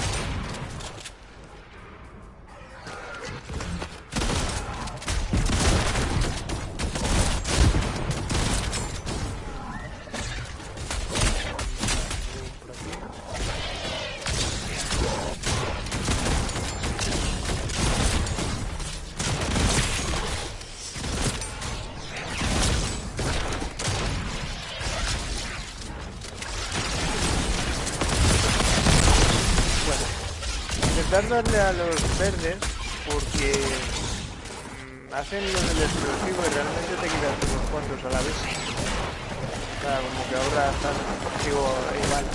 Darle a los verdes porque mmm, hacen lo del explosivo y realmente te quitas unos cuantos a la vez. O sea, como que ahora están, digo, igual.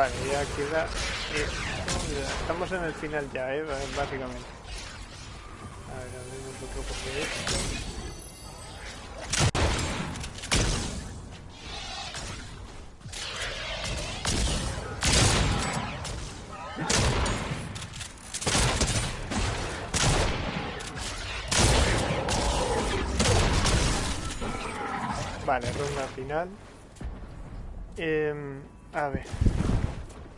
Vale, ya queda esto. Estamos en el final ya, ¿eh? básicamente. A ver, abrimos otro cofre esto. Vale, ronda final. Eh, a ver.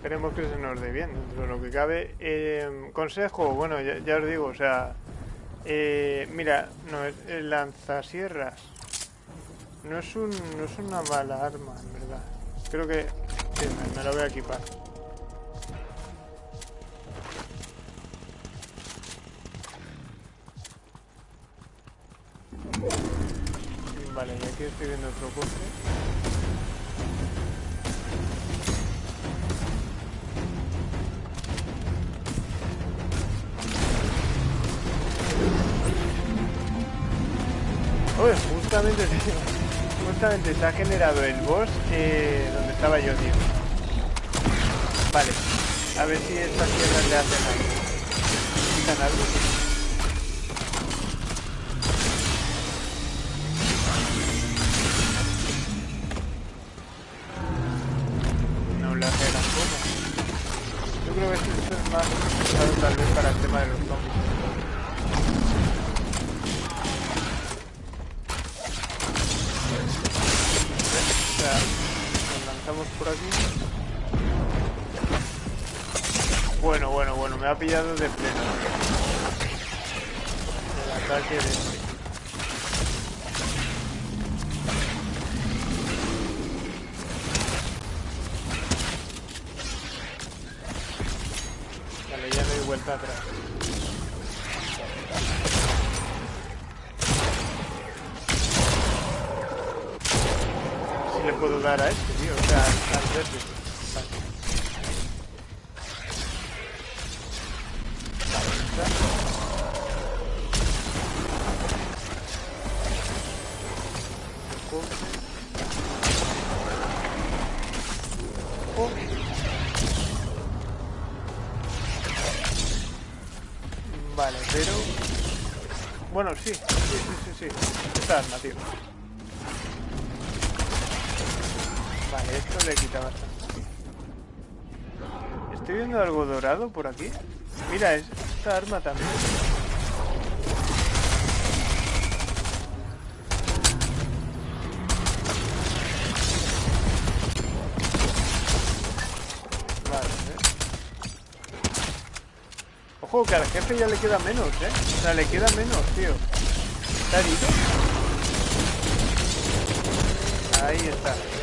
Esperemos que se nos dé bien dentro de lo que cabe. Eh, consejo, bueno, ya, os digo, o sea... Eh, mira, no es lanzasierras. No es, un, no es una mala arma, en verdad. Creo que me, me lo voy a equipar. Vale, y aquí estoy viendo otro cofre. Justamente se ha generado el boss eh, donde estaba yo, tío. Vale, a ver si estas piedras le hacen algo. ¿Quitan algo? Esta arma también. Ojo, que al jefe ya le queda menos, ¿eh? O sea, le queda menos, tío. ¿Está herido? Ahí está.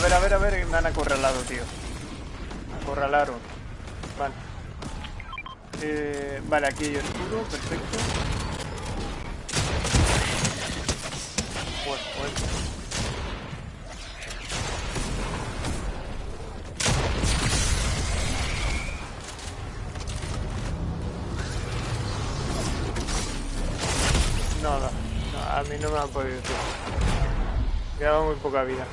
A ver, a ver, a ver, me han acorralado, tío. Acorralaron. Vale. Eh, vale, aquí hay escudo, perfecto. Bueno, bueno. a mí no me han podido. Quedaba muy poca vida.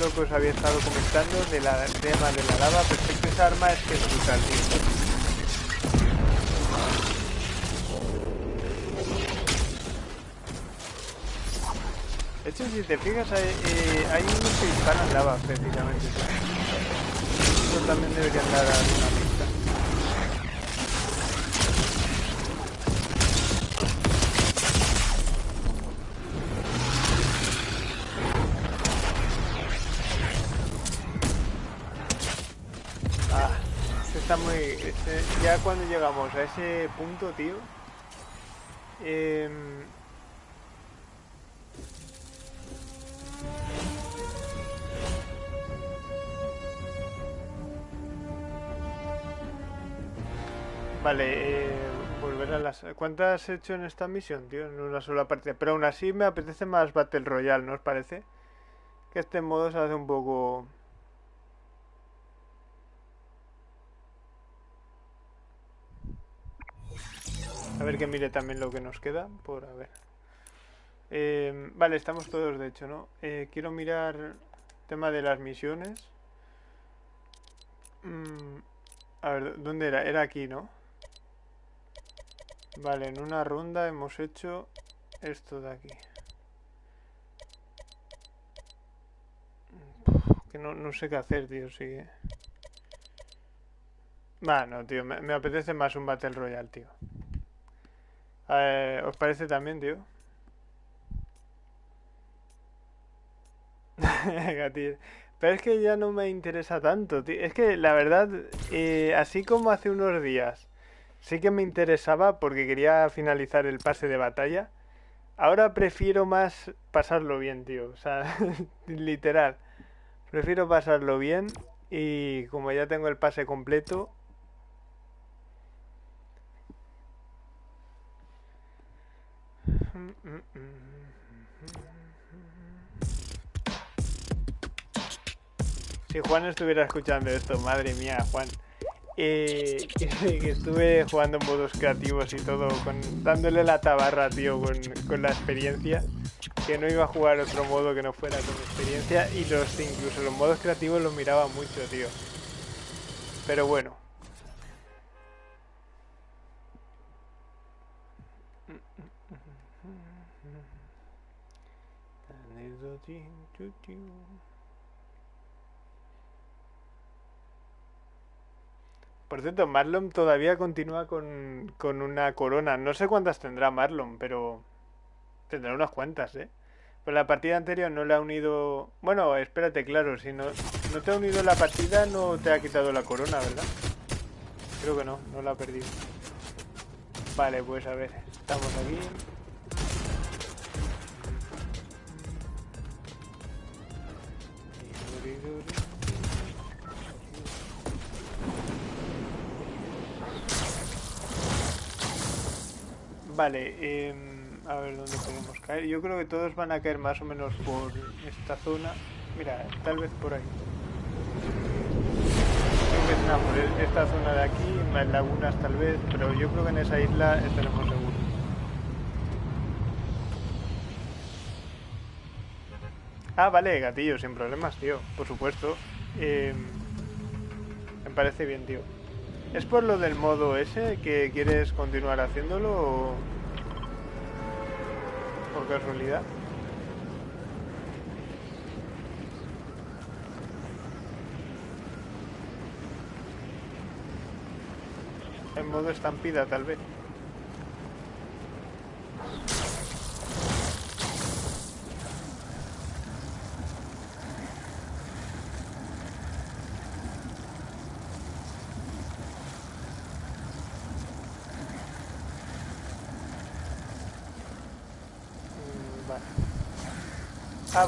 Lo que os había estado comentando de la tema de la lava. Perfecto, esa arma es que es brutal. De hecho, si te fijas, hay, eh, hay unos que disparan lava, precisamente. Eso también debería dar ya cuando llegamos a ese punto, tío... Em, vale, eh, volver a las... ¿Cuántas he hecho en esta misión, tío? En una sola partida. Pero aún así me apetece más Battle Royale, ¿no os parece? Que este modo se hace un poco... A ver que mire también lo que nos queda por a ver. Eh, vale, estamos todos de hecho, ¿no? Eh, quiero mirar tema de las misiones. Mm, a ver, ¿dónde era? Era aquí, ¿no? Vale, en una ronda hemos hecho esto de aquí. Que no, no sé qué hacer, tío, sigue. Va, no, tío, me apetece más un Battle Royale, tío. Eh, ¿Os parece también, [LAUGHS] tío? Pero es que ya no me interesa tanto, tío. Es que la verdad, eh, así como hace unos días, sí que me interesaba porque quería finalizar el pase de batalla. Ahora prefiero más pasarlo bien, tío. O sea, [LAUGHS] literal. Prefiero pasarlo bien y como ya tengo el pase completo, Si Juan estuviera escuchando esto, madre mía, Juan. Eh, [LAUGHS] que, estuve jugando en modos creativos y todo, con, dándole la tabarra, tío, con, con, la experiencia. Que no iba a jugar otro modo que no fuera con experiencia. Y los incluso los modos creativos los miraba mucho, tío. Pero bueno. Por cierto, Marlon todavía continúa con, con, una corona. No sé cuántas tendrá Marlon, pero tendrá unas cuantas, ¿eh? Pero la partida anterior no le ha unido... Bueno, espérate, claro, si no, no te ha unido la partida no te ha quitado la corona, ¿verdad? Creo que no, no la ha perdido. Vale, pues a ver, estamos aquí. Vale, eh, a ver dónde podemos caer. Yo creo que todos van a caer más o menos por esta zona. Mira, tal vez por ahí. Es por esta zona de aquí, más lagunas tal vez, pero yo creo que en esa isla estaremos seguros. Ah, vale, gatillo, sin problemas, tío. Por supuesto. Eh, me parece bien, tío. ¿Es por lo del modo ese que quieres continuar haciéndolo o por casualidad? En modo estampida tal vez.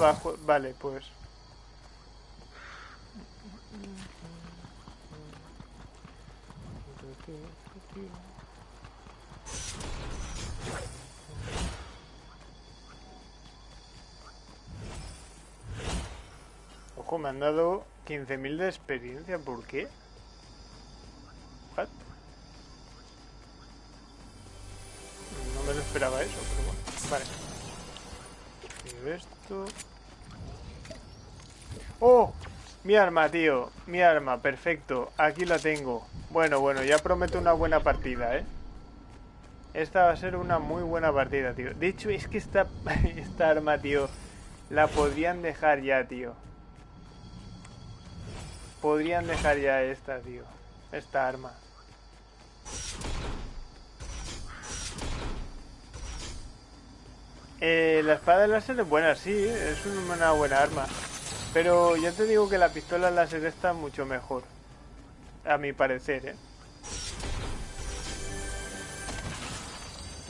Vale, pues. Ojo, me han dado 15.000 de experiencia, ¿por qué? No me lo esperaba eso, pero bueno, vale esto. ¡Oh! Mi arma, tío. Mi arma, perfecto. Aquí la tengo. Bueno, bueno, ya prometo una buena partida, ¿eh? Esta va a ser una muy buena partida, tío. De hecho, es que esta, [LAUGHS] esta arma, tío, la podrían dejar ya, tío. Podrían dejar ya esta, tío. Esta arma. Eh, la espada láser es buena, sí, es una buena arma. Pero ya te digo que la pistola láser está mucho mejor. A mi parecer, ¿eh?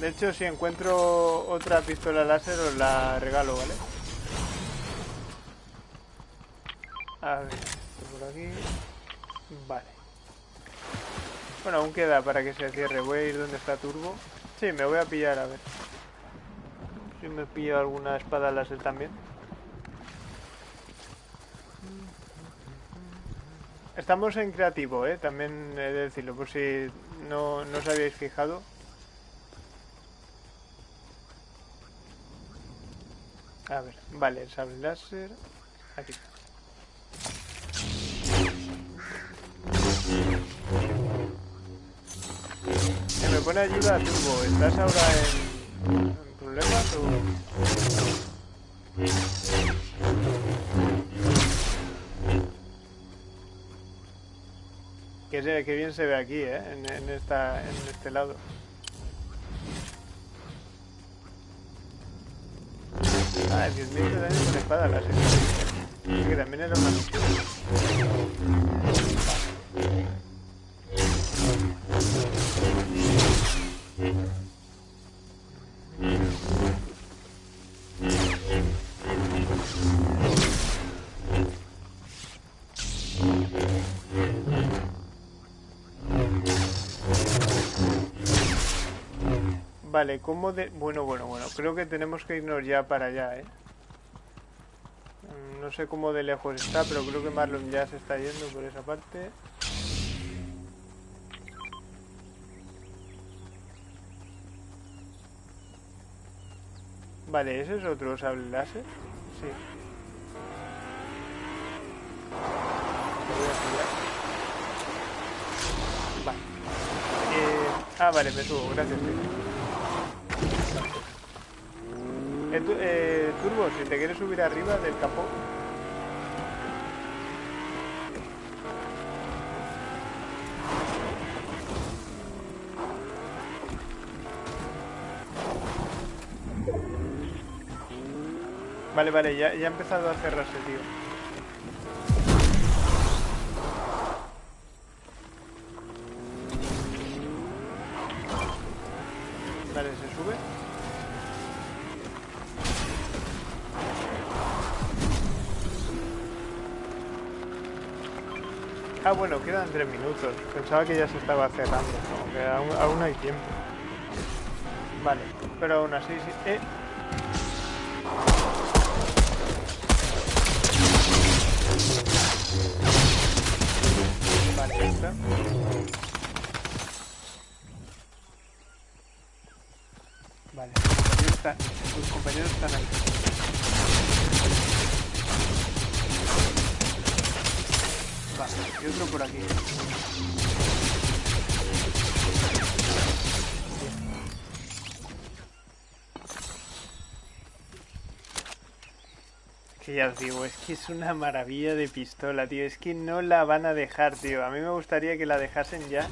De hecho, si encuentro otra pistola láser os la regalo, ¿vale? A ver, por aquí. Vale. Bueno, aún queda para que se cierre. Voy a ir donde está Turbo. Sí, me voy a pillar, a ver. Si me pillo alguna espada láser también. Estamos en creativo, ¿eh? También he de decirlo, por si no, no os habíais fijado. A ver, vale, el sable láser. Aquí está. Se me pone ayuda Turbo. ¿Estás ahora en, en problemas o...? Que, se- que bien se ve aquí, ¿eh? En, en esta, en este lado. Ah, 10.000 de daño con espada láser. Sí, que también era una misión. Vale, ¿cómo de...? Bueno, bueno, bueno. Creo que tenemos que irnos ya para allá, ¿eh? Mm, No sé cómo de lejos está, pero creo que Marlon ya se está yendo por esa parte. Vale, ¿ese es otro sable láser? Sí. Vale. Eh, ah, vale, me subo, gracias. tío. Eh, eh, Turbo, si te quieres subir arriba del capó. Vale, vale, ya, ya ha empezado a cerrarse, tío. Tres minutos. Pensaba que ya se estaba cerrando, ¿no? que aún, aún hay tiempo. Vale, pero aún así, sí. Eh. Vale, está. Ya os digo, es que es una maravilla de pistola, tío. Es que no la van a dejar, tío. A mí me gustaría que la dejasen ya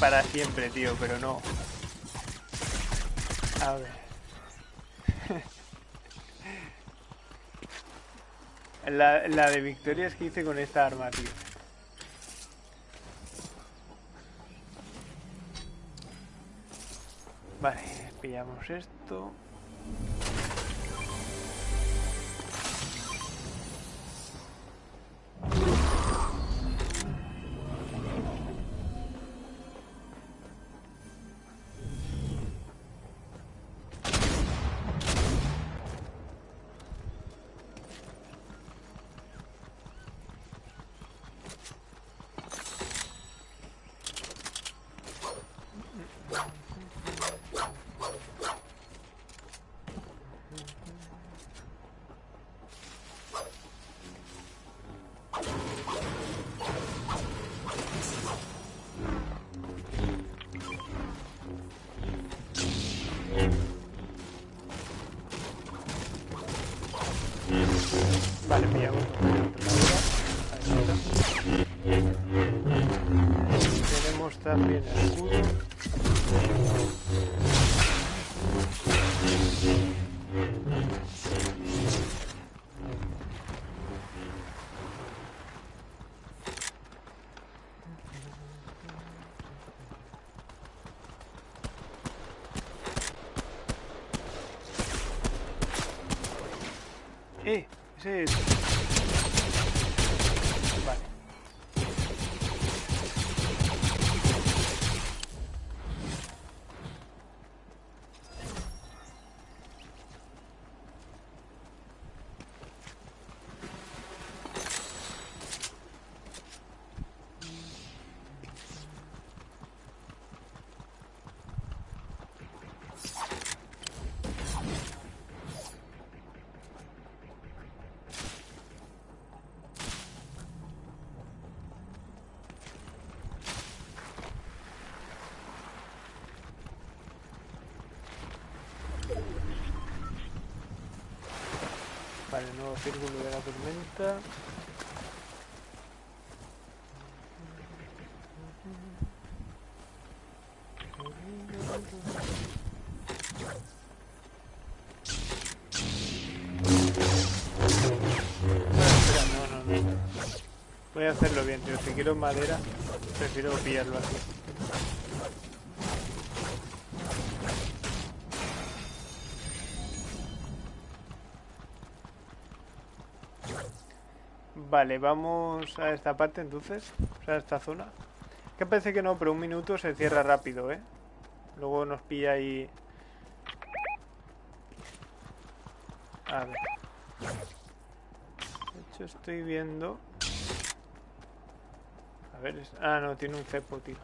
para siempre, tío, pero no. A ver. [LAUGHS] La, la de victorias que hice con esta arma, tío. Vale, pillamos esto. Es. Vale. Círculo de la tormenta. Voy a hacerlo bien, tío. Si quiero madera, prefiero pillarlo así. Vale, vamos a esta parte entonces, o sea, a esta zona. Que parece que no, pero un minuto se cierra rápido, ¿eh? Luego nos pilla ahí... A ver. De hecho, estoy viendo... A ver, ah, no, tiene un cepo, tío.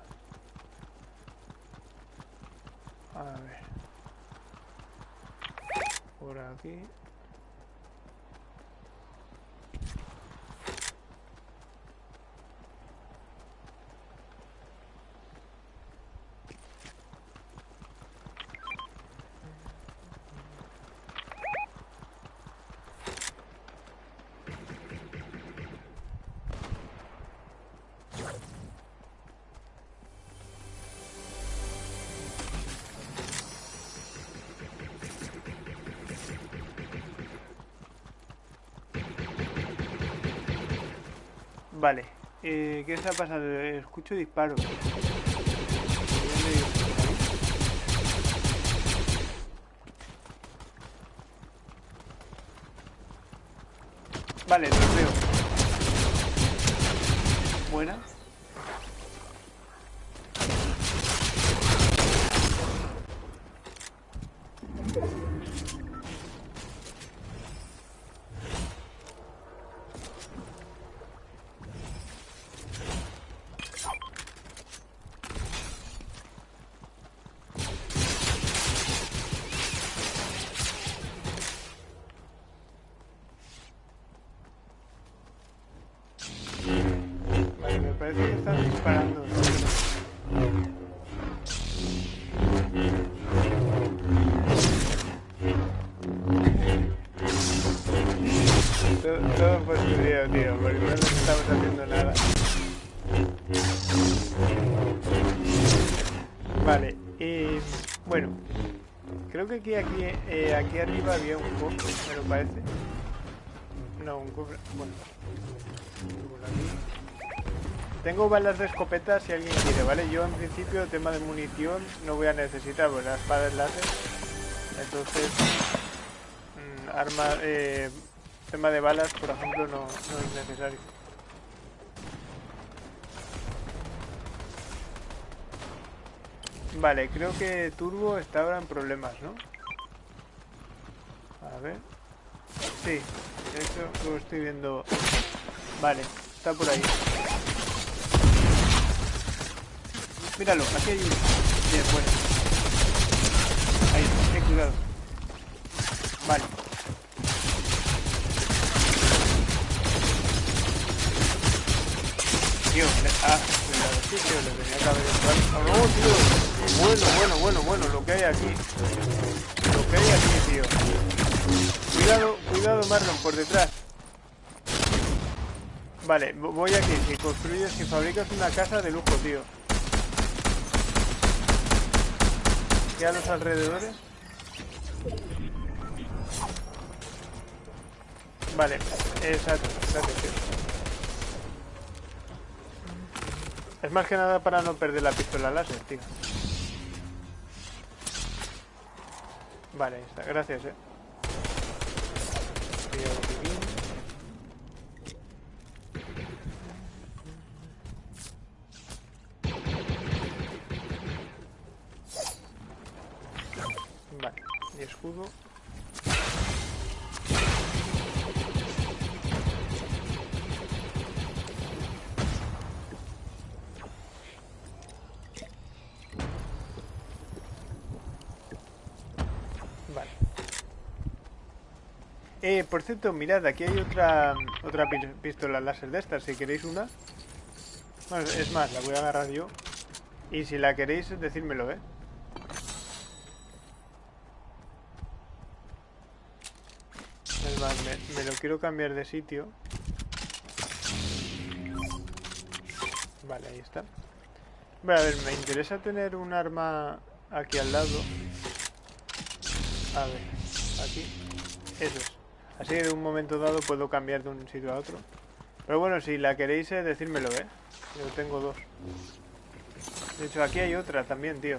A ver. Por aquí. Eh, ¿Qué se ha pasado? Escucho disparos. Vale, creo que aquí, aquí, eh, aquí arriba había un cofre, me lo parece. No, un cofre, bueno. Tengo balas de escopeta si alguien quiere, ¿vale? Yo en principio, tema de munición, no voy a necesitar, porque la espada es láser. Entonces, mm, arma, eh, tema de balas, por ejemplo, no es necesario. Vale, creo que Turbo está ahora en problemas, ¿no? A ver. Sí, de hecho lo estoy viendo. Vale, está por ahí. Míralo, aquí hay uno. Bien, bueno. Ahí, ten cuidado. Vale. Tío, ah, cuidado, sí, tío, le tenía que haber entrado. Oh, no, tío. Bueno, bueno, bueno, bueno, lo que hay aquí. Lo que hay aquí, tío. Cuidado, cuidado, Marlon, por detrás. Vale, vo- voy aquí. Si construyes, si fabricas una casa de lujo, tío. ¿Qué a los alrededores? Vale, exacto, gracias, tío. Es más que nada para no perder la pistola láser, tío. Vale, gracias, eh. Por cierto, mirad, aquí hay otra otra pi- pistola láser de estas, si queréis una. Bueno, es más, la voy a agarrar yo. Y si la queréis, decírmelo, ¿eh? Es más, me, me lo quiero cambiar de sitio. Vale, ahí está. Bueno, a ver, me interesa tener un arma aquí al lado. A ver, aquí. Eso es. Así de un momento dado puedo cambiar de un sitio a otro. Pero bueno, si la queréis, eh, decírmelo, ¿eh? Yo tengo dos. De hecho, aquí hay otra también, tío.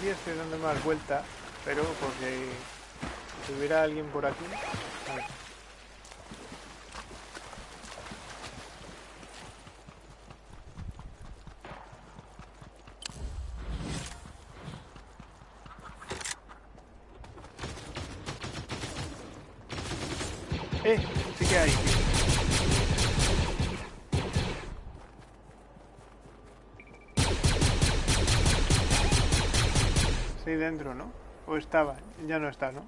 aquí estoy dando más vuelta, pero porque si hubiera alguien por aquí... dentro, ¿no? O estaba, ya no está, ¿no?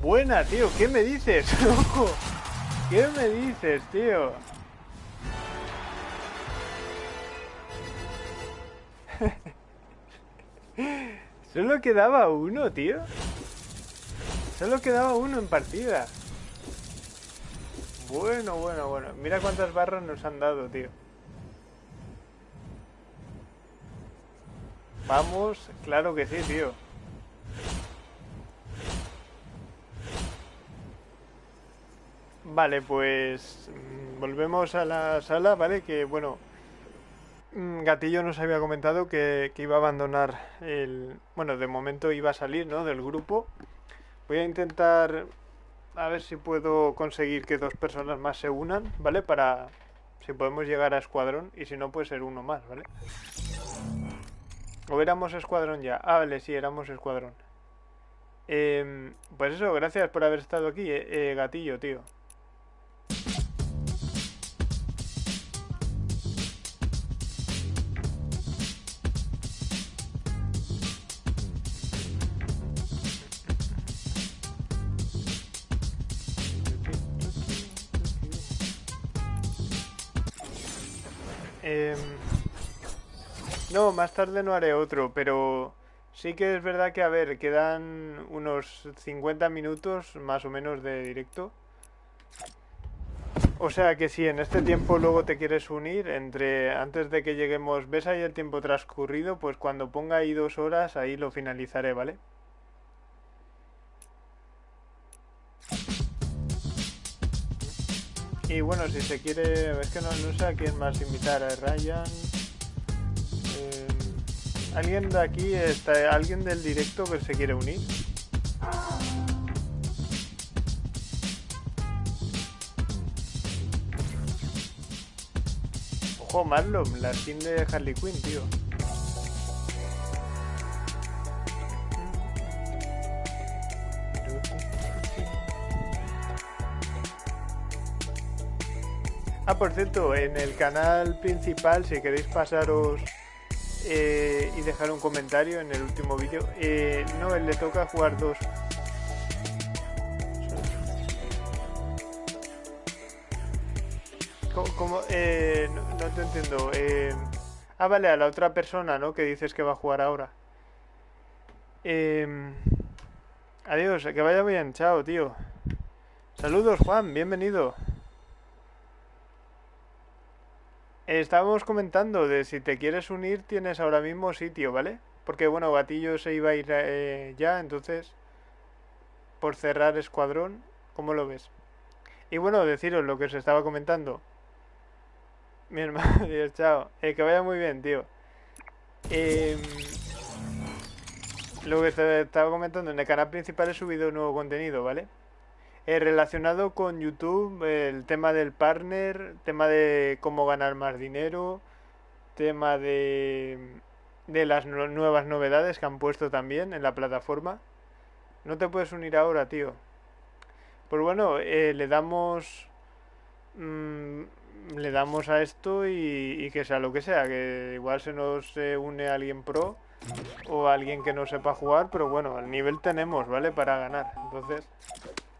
Buena, tío, ¿qué me dices? [LAUGHS] ¡Ojo! ¿Qué me dices, tío? [LAUGHS] Solo quedaba uno, tío. Solo quedaba uno en partida. Bueno, bueno, bueno. Mira cuántas barras nos han dado, tío. Vamos, claro que sí, tío. Vale, pues mm, volvemos a la sala, ¿vale? Que bueno, mm, Gatillo nos había comentado que, iba a abandonar el... Bueno, de momento iba a salir, ¿no? Del grupo. Voy a intentar a ver si puedo conseguir que dos personas más se unan, ¿vale? Para si podemos llegar a escuadrón y si no puede ser uno más, ¿vale? O éramos escuadrón ya. Ah, vale, sí, éramos escuadrón. Em, pues eso, gracias por haber estado aquí, eh, eh Gatillo, tío. No, más tarde no haré otro, pero sí que es verdad que, a ver, quedan unos 50 minutos más o menos de directo. O sea que si en este tiempo luego te quieres unir, entre antes de que lleguemos, ves ahí el tiempo transcurrido, pues cuando ponga ahí dos horas, ahí lo finalizaré, ¿vale? Y bueno, si se quiere, es que no, sé a quién más invitar, a Ryan. ¿Alguien de aquí, está, alguien del directo que se quiere unir? Ojo, Marlon, la skin de Harley Quinn, tío. Ah, por cierto, en el canal principal, si queréis pasaros eh, y dejar un comentario en el último vídeo, eh, no, él le toca jugar dos. ¿Cómo? Eh, no, te entiendo. Eh, ah, vale, a la otra persona, ¿no? Que dices que va a jugar ahora. Eh, adiós, que vaya bien, chao, tío. Saludos, Juan, bienvenido. Estábamos comentando de si te quieres unir, tienes ahora mismo sitio, ¿vale? Porque bueno, Gatillo se iba a ir eh, ya, entonces, por cerrar escuadrón, ¿cómo lo ves? Y bueno, deciros lo que os estaba comentando. Mi hermano, [LAUGHS] Dios, chao. Eh, que vaya muy bien, tío. Em, lo que estaba comentando, en el canal principal he subido nuevo contenido, ¿vale? Eh, relacionado con YouTube, el tema del partner, tema de cómo ganar más dinero, tema de, de las nuevas novedades que han puesto también en la plataforma. No te puedes unir ahora, tío. Pues bueno, eh, le damos... Mm, le damos a esto y, que sea lo que sea, que igual se nos une alguien pro o alguien que no sepa jugar, pero bueno, el nivel tenemos, ¿vale? Para ganar. Entonces,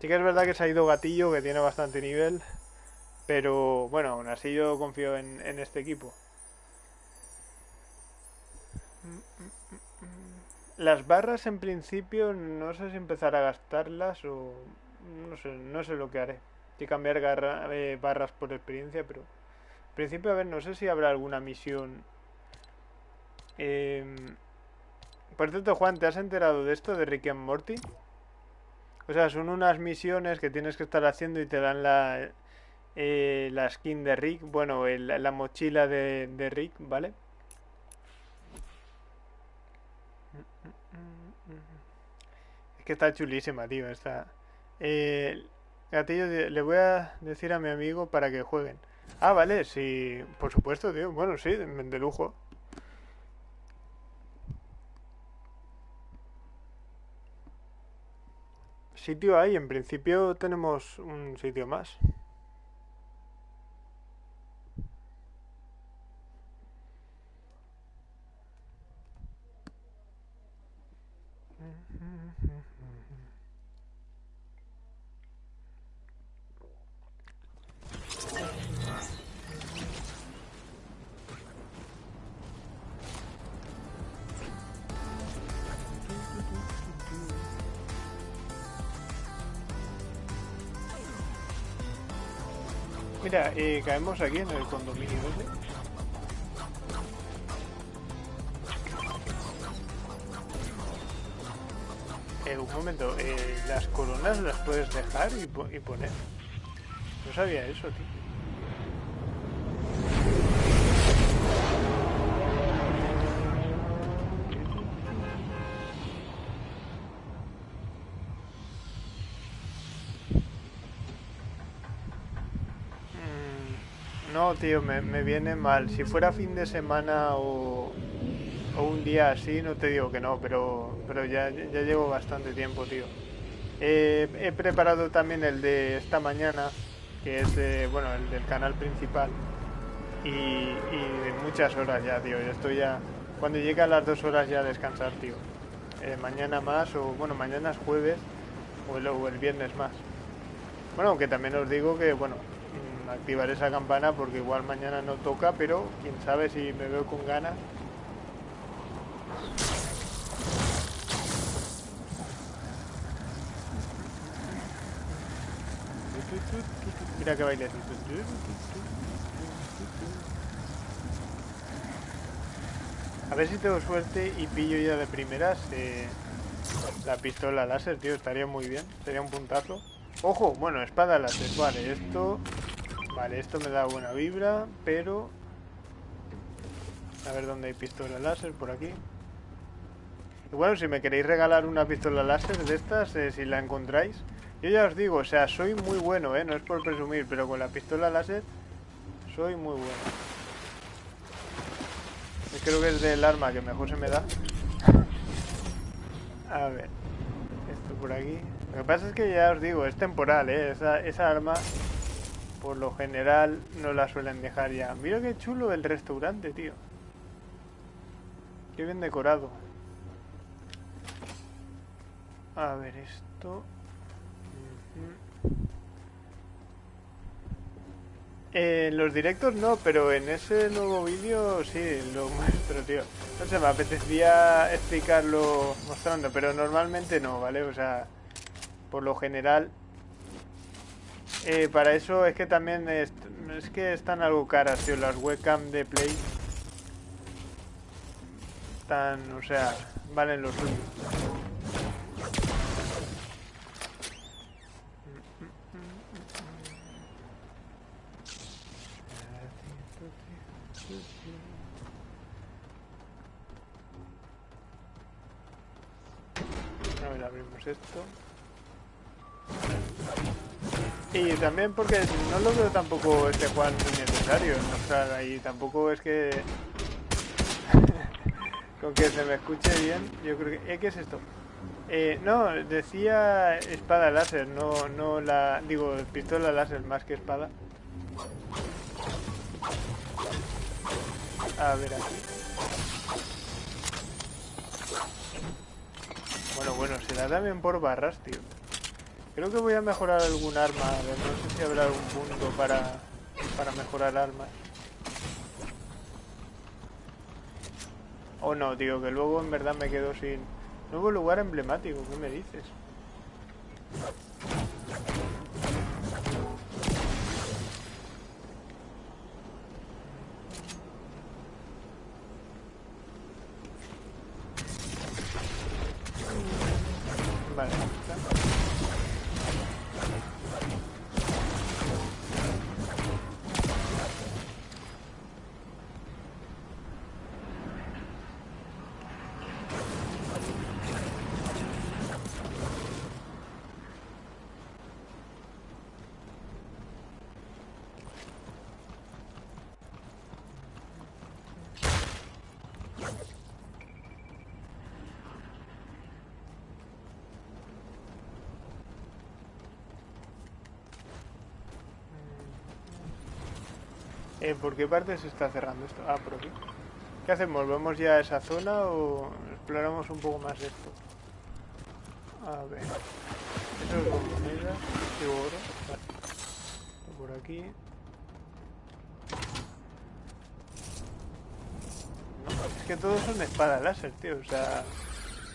Sí que es verdad que se ha ido Gatillo, que tiene bastante nivel. Pero bueno, aún así yo confío en, este equipo. Las barras en principio no sé si empezar a gastarlas o no sé, no sé lo que haré. Si cambiar eh, barras por experiencia, pero en principio a ver, no sé si habrá alguna misión. Em, por cierto, Juan, ¿te has enterado de esto de Rick and Morty? O sea, son unas misiones que tienes que estar haciendo y te dan la, eh, la skin de Rick, bueno, la mochila de, de Rick, ¿vale? Es que está chulísima, tío, está... Eh, gatillo, le voy a decir a mi amigo para que jueguen. Ah, vale, sí, por supuesto, tío. Bueno, sí, de lujo. Sitio hay, en principio tenemos un sitio más. Mira, eh, caemos aquí en el condominio ese. Eh, un momento, eh, las coronas las puedes dejar y, y poner. No sabía eso, tío. Tío, me, viene mal. Si fuera fin de semana o, un día así, no te digo que no, pero, pero ya, ya llevo bastante tiempo, tío. he preparado también el de esta mañana, que es bueno, el del canal principal. Y, y muchas horas ya, tío. Yo estoy ya. Cuando llega a las dos horas ya a descansar, tío. Eh, mañana más, o bueno, mañana es jueves, o el, o el viernes más. Bueno, aunque también os digo que, bueno, activar esa campana porque igual mañana no toca, pero quién sabe si me veo con ganas. Mira que baile. A ver si tengo suerte y pillo ya de primeras eh, la pistola láser, tío. Estaría muy bien. Sería un puntazo. Ojo, bueno, espada láser. Vale, esto Vale, esto me da buena vibra, pero... A ver dónde hay pistola láser, por aquí. Y bueno, si me queréis regalar una pistola láser de estas, eh, si la encontráis... Yo ya os digo, o sea, soy muy bueno, ¿eh? No es por presumir, pero con la pistola láser soy muy bueno. creo que es del arma que mejor se me da. A ver. Esto por aquí. Lo que pasa es que ya os digo, es temporal, ¿eh? Esa, esa arma por lo general no la suelen dejar ya. Mira qué chulo el restaurante, tío. Qué bien decorado. A ver esto. En los directos no, pero en ese nuevo vídeo sí, lo [LAUGHS] muestro, tío. No sé, me apetecía explicarlo mostrando, pero normalmente no, ¿vale? O sea, por lo general Eh, para eso es que también es, que están algo caras, tío, las webcam de Play. Están, o sea, valen los suyo. También porque no lo veo tampoco este Juan necesario. O sea, ahí tampoco es que... [LAUGHS] Con que se me escuche bien, yo creo que... ¿Eh, ¿Qué es esto? Eh, no, decía espada láser, no, no la... Digo, pistola láser más que espada. A ver aquí. Bueno, bueno, será también por barras, tío. Creo que voy a mejorar algún arma. A ver, no sé si habrá algún punto para, para mejorar armas. O no, tío, que luego en verdad me quedo sin... Nuevo lugar emblemático, ¿qué me dices? Eh, ¿Por qué parte se está cerrando esto? Ah, por aquí. ¿Qué hacemos? ¿Volvemos ya a esa zona o exploramos un poco más esto? A ver. Eso es con moneda y oro. Vale. Por aquí. No, es que todos son espadas láser, tío. O sea,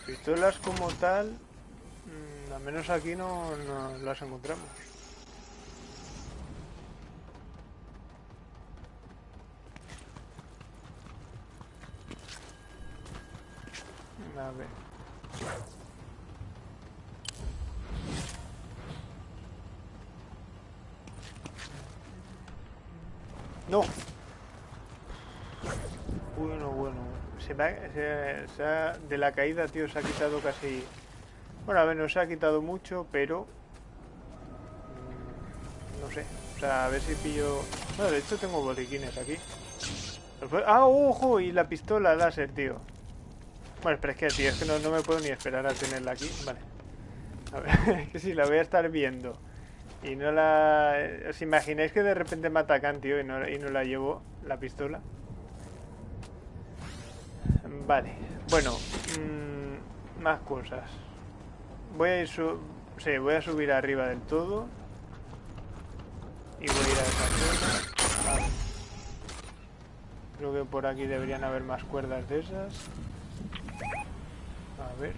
pistolas como tal, mm, al menos aquí no las encontramos. A. No. Bueno, bueno. Se se- se ha- de la caída, tío, se ha quitado casi... Bueno, a ver, no se ha quitado mucho, pero... mm, No sé. O sea, a ver si pillo... Bueno, de hecho tengo botiquines aquí. ¡Ah, ojo! Y la pistola láser, tío. Bueno, pero es que, tío, es que no, no me puedo ni esperar a tenerla aquí. Vale. A ver, [LAUGHS] es que si la voy a estar viendo y no la... ¿Os imagináis que de repente me atacan, tío, y no, y no la llevo, la pistola? Vale. Bueno, mm, más cosas. Voy a ir su... Sí, voy a subir arriba del todo. Y voy a ir a esa zona. Vale. Creo que por aquí deberían haber más cuerdas de esas. A ver.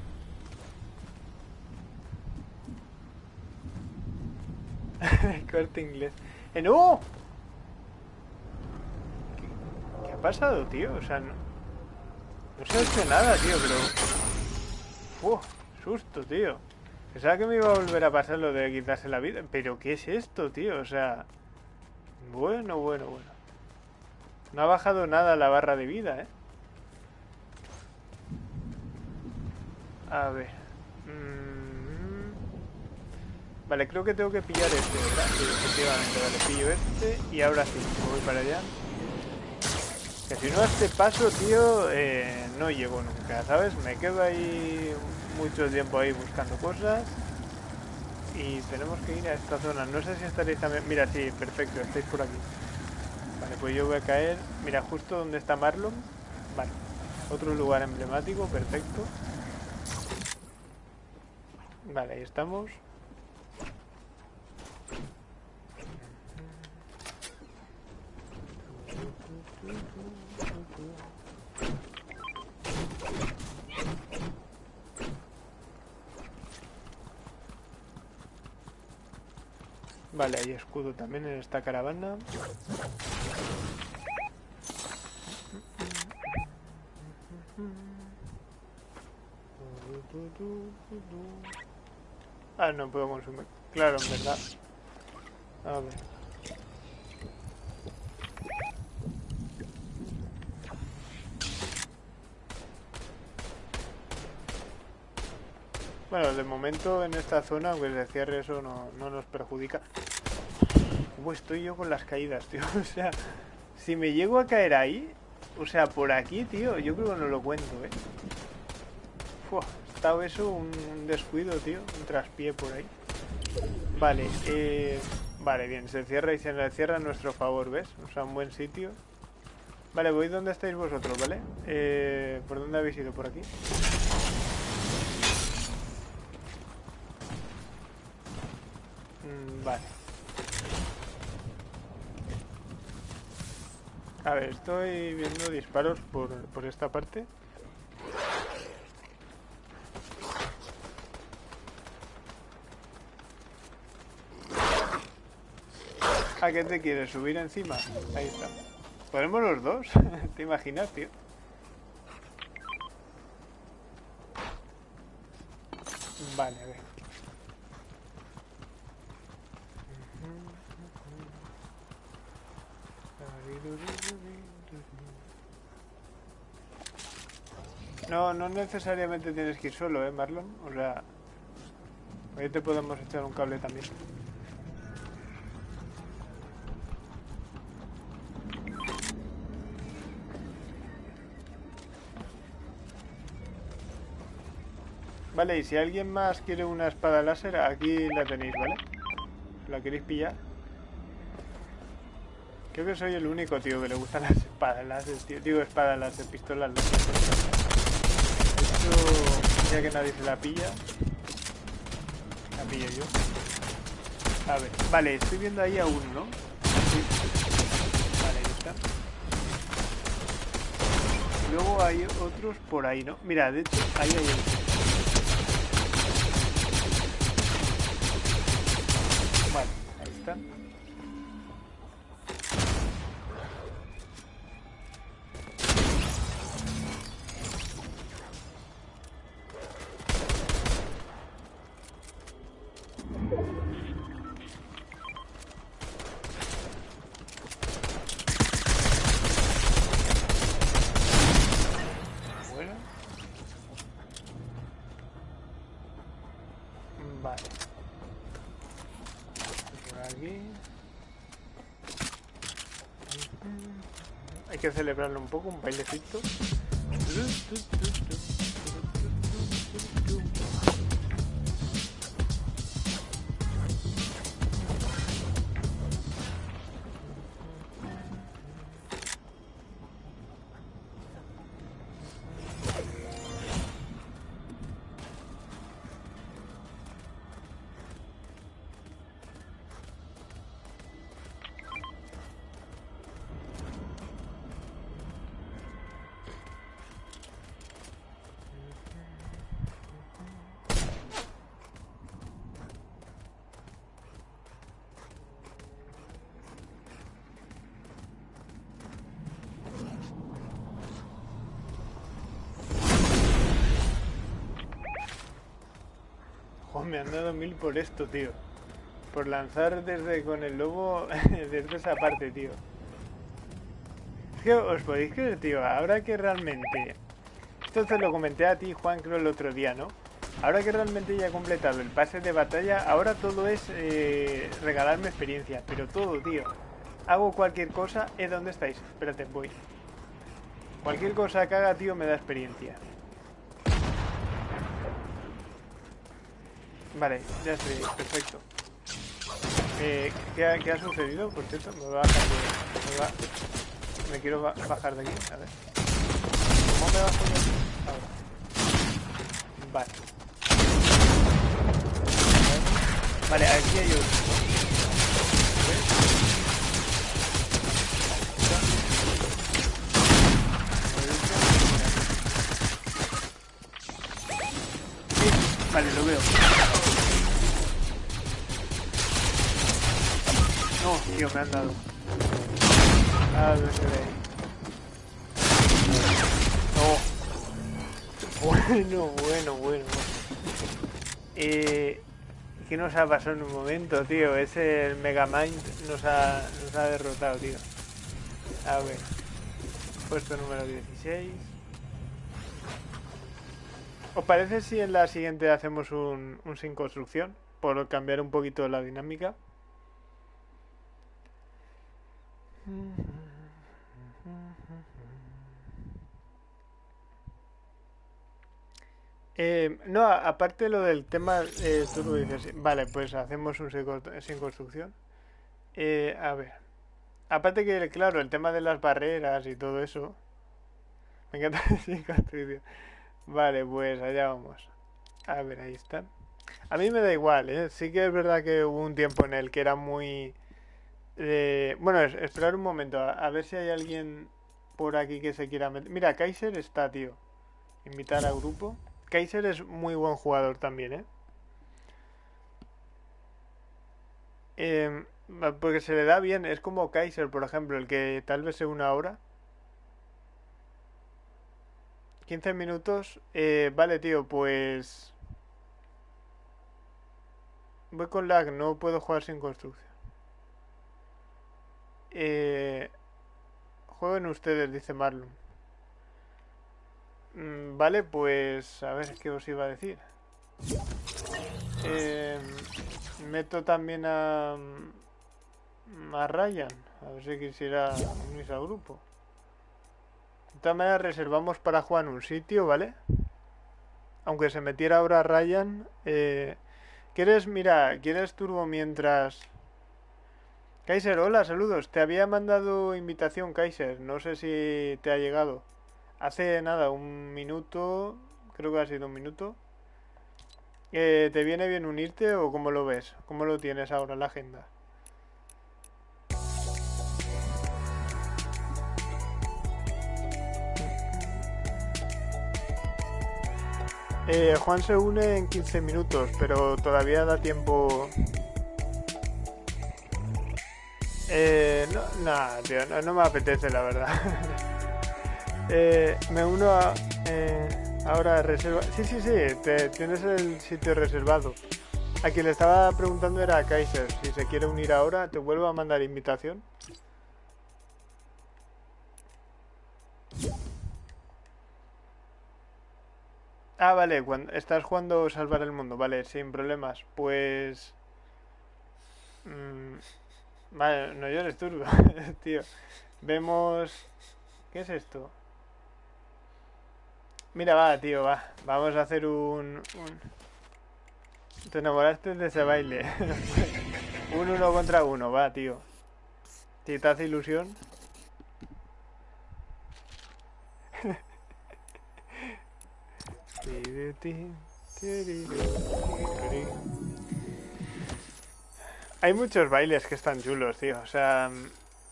[LAUGHS] Corte inglés. ¡Eh, no! ¿Qué, ha pasado, tío? O sea, no, no se ha hecho nada, tío, pero... ¡Uf! Susto, tío. Pensaba que me iba a volver a pasar lo de quitarse la vida. Pero ¿qué es esto, tío? O sea... Bueno, bueno, bueno. No ha bajado nada la barra de vida, ¿eh? A ver. Mm. Vale, creo que tengo que pillar este, ¿verdad? Efectivamente, vale, pillo este y ahora sí, voy para allá. Que si no a este paso, tío, eh, no llego nunca, ¿sabes? Me quedo ahí mucho tiempo ahí buscando cosas y tenemos que ir a esta zona. No sé si estaréis también... Mira, sí, perfecto, estáis por aquí. Vale, pues yo voy a caer... Mira, justo donde está Marlon. Vale, otro lugar emblemático, perfecto. Vale, ahí estamos. Vale, hay escudo también en esta caravana. Ah, no puedo consumir. Claro, en verdad. A ver. Bueno, de momento en esta zona, aunque se cierre eso, no, no nos perjudica. ¿Cómo estoy yo con las caídas, tío? [LAUGHS] O sea, si me llego a caer ahí, o sea, por aquí, tío, yo creo que no lo cuento, ¿eh? Fua, eso un descuido, tío, un traspié por ahí. Vale, eh... Vale, bien, se cierra y se cierra a nuestro favor, ¿ves? O sea, un buen sitio. Vale, voy donde estáis vosotros, ¿vale? Eh, ¿Por dónde habéis ido? ¿Por aquí? Mm, vale. A ver, estoy viendo disparos por, por esta parte. ¿A qué te quieres? ¿Subir encima? Ahí está. ¿Podemos los dos? [LAUGHS] ¿Te imaginas, tío? Vale, a ver. No, no necesariamente tienes que ir solo, ¿eh, Marlon? O sea, ahí te podemos echar un cable también. Vale, y si alguien más quiere una espada láser, aquí la tenéis, ¿vale? ¿La queréis pillar? Creo que soy el único, tío, que le gustan las espadas láser, tío. Digo espadas láser, pistolas láser. Esto, ya que nadie se la pilla, la pillo yo. A ver, vale, estoy viendo ahí a uno, ¿no? Vale, ahí está. Luego hay otros por ahí, ¿no? Mira, de hecho, ahí hay otro. Celebrarlo un poco, un bailecito. Me han dado mil por esto, tío. Por lanzar desde con el lobo [LAUGHS] desde esa parte, tío. Es que os podéis creer, tío, ahora que realmente... Esto te lo comenté a ti, Juan, creo el otro día, ¿no? Ahora que realmente ya he completado el pase de batalla, ahora todo es eh, regalarme experiencia. Pero todo, tío. Hago cualquier cosa. ¿Eh, dónde estáis? Espérate, voy. Cualquier cosa que haga, tío, me da experiencia. Vale, ya estoy, perfecto. Eh, ¿qué, ha, ¿qué, ha, sucedido? Por cierto, me va a de, me, va, me quiero ba bajar de aquí, a ver. ¿Cómo me bajo de aquí? Ahora. Vale. Vale, aquí hay otro. Vale, lo veo. Tío, me han dado. A ver, No. Bueno, bueno, bueno. Eh, ¿Qué nos ha pasado en un momento, tío? Ese Megamind nos ha, nos ha derrotado, tío. A ver. Puesto número 16. ¿Os parece si en la siguiente hacemos un, un sin construcción? Por cambiar un poquito la dinámica. Eh, no, aparte lo del tema, eh, tú lo dices, vale, pues hacemos un sin construcción. Eh, a ver, aparte que, claro, el tema de las barreras y todo eso, me encanta [LAUGHS] sin construcción. Vale, pues allá vamos. A ver, ahí está. A mí me da igual, ¿eh? Sí que es verdad que hubo un tiempo en el que era muy... bueno, esperar un momento, a, ver si hay alguien por aquí que se quiera meter. Mira, Kaiser está, tío. Invitar a grupo. Kaiser es muy buen jugador también, ¿eh? Em, porque se le da bien, es como Kaiser, por ejemplo, el que tal vez sea una hora. 15 minutos. Eh, vale, tío, pues... Voy con lag, no puedo jugar sin construcción. Eh, jueguen ustedes, dice Marlon. Mm, vale, pues a ver qué os iba a decir. Eh, meto también a, a Ryan, a ver si quisiera unirse al grupo. De todas maneras reservamos para jugar en un sitio, ¿vale? Aunque se metiera ahora Ryan. Eh, ¿Quieres, mira, quieres turbo mientras... Kaiser, hola, saludos. Te había mandado invitación, Kaiser. No sé si te ha llegado. Hace nada, un minuto, creo que ha sido un minuto. Eh, ¿Te viene bien unirte o cómo lo ves? ¿Cómo lo tienes ahora en la agenda? Eh, Juan se une en 15 minutos, pero todavía da tiempo... Eh, no, nada, tío, no me apetece la verdad. [LAUGHS] Eh, me uno a... Eh, ahora reserva... Sí, sí, sí, tienes el sitio reservado. A quien le estaba preguntando era a Kaiser. Si se quiere unir ahora, te vuelvo a mandar invitación. Ah, vale, cuando estás jugando Salvar el Mundo, vale, sin problemas. Pues... Mm, vale, no llores turbo, tío. Vemos... ¿Qué es esto? Mira, va, tío, va. Vamos a hacer un... Te enamoraste de ese baile. un uno contra uno, va, tío. Si te hace ilusión. Hay muchos bailes que están chulos, tío. O sea,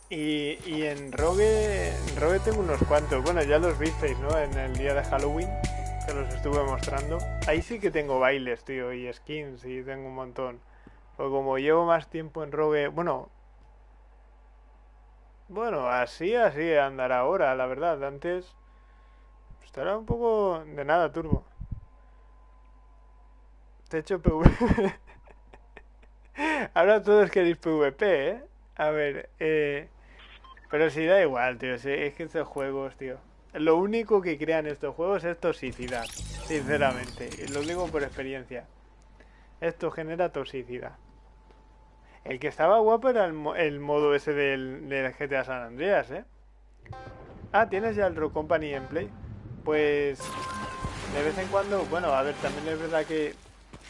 y, y en Rogue, en Rogue tengo unos cuantos. Bueno, ya los visteis, ¿no? En el día de Halloween, que los estuve mostrando. Ahí sí que tengo bailes, tío, y skins, y tengo un montón. Pero como llevo más tiempo en Rogue, bueno... Bueno, así, así andará ahora, la verdad. Antes estará un poco de nada, turbo. Te he hecho PvP. [LAUGHS] ahora todos queréis PvP, ¿eh? A ver, eh... Pero si da igual, tío. es que estos juegos, tío. Lo único que crean estos juegos es toxicidad. Sinceramente. Y lo digo por experiencia. Esto genera toxicidad. El que estaba guapo era el, modo ese del, del, GTA San Andreas, ¿eh? Ah, ¿tienes ya el Rock Company en Play? Pues... De vez en cuando... Bueno, a ver, también es verdad que...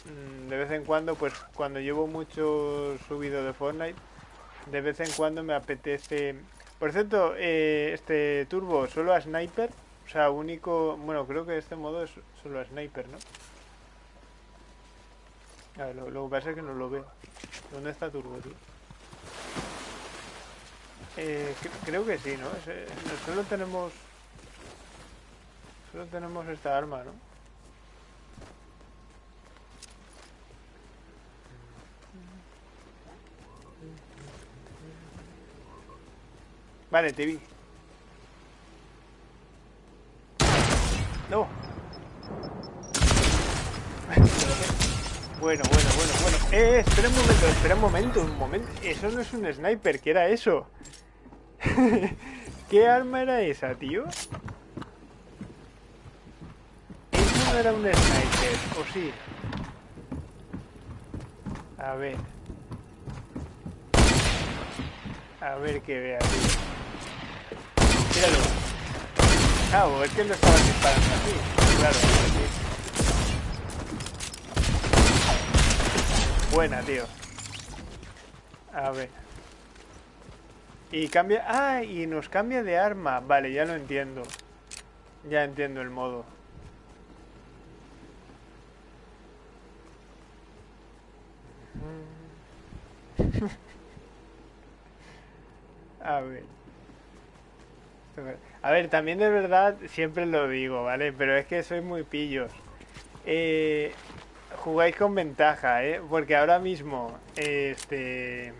Mm, de vez en cuando, pues cuando llevo mucho subido de Fortnite... De vez en cuando me apetece por cierto, eh, este turbo solo a sniper. O sea, único... Bueno, creo que este modo es solo a sniper, ¿no? A ver, lo, que pasa es que no lo veo. ¿Dónde está turbo, tío? Eh, creo que sí, ¿no? Eh, solo tenemos... Solo tenemos esta arma, ¿no? Vale, te vi. No. Bueno, bueno, bueno, bueno. Eh, espera un momento, espera un momento, un momento. Eso no es un sniper, ¿qué era eso? [LAUGHS] ¿Qué arma era esa, tío? Eso no era un sniper, ¿o sí? A ver. A ver qué vea, tío. Míralo. Claro, es que no estaba disparando así. Claro, Buena, tío. A ver. Y cambia... Ah, y nos cambia de arma. Vale, ya lo entiendo. Ya entiendo el modo. [LAUGHS] A ver. A ver, también de verdad siempre lo digo, ¿vale? Pero es que soy muy pillos. Eh, jugáis con ventaja, ¿eh? Porque ahora mismo, este...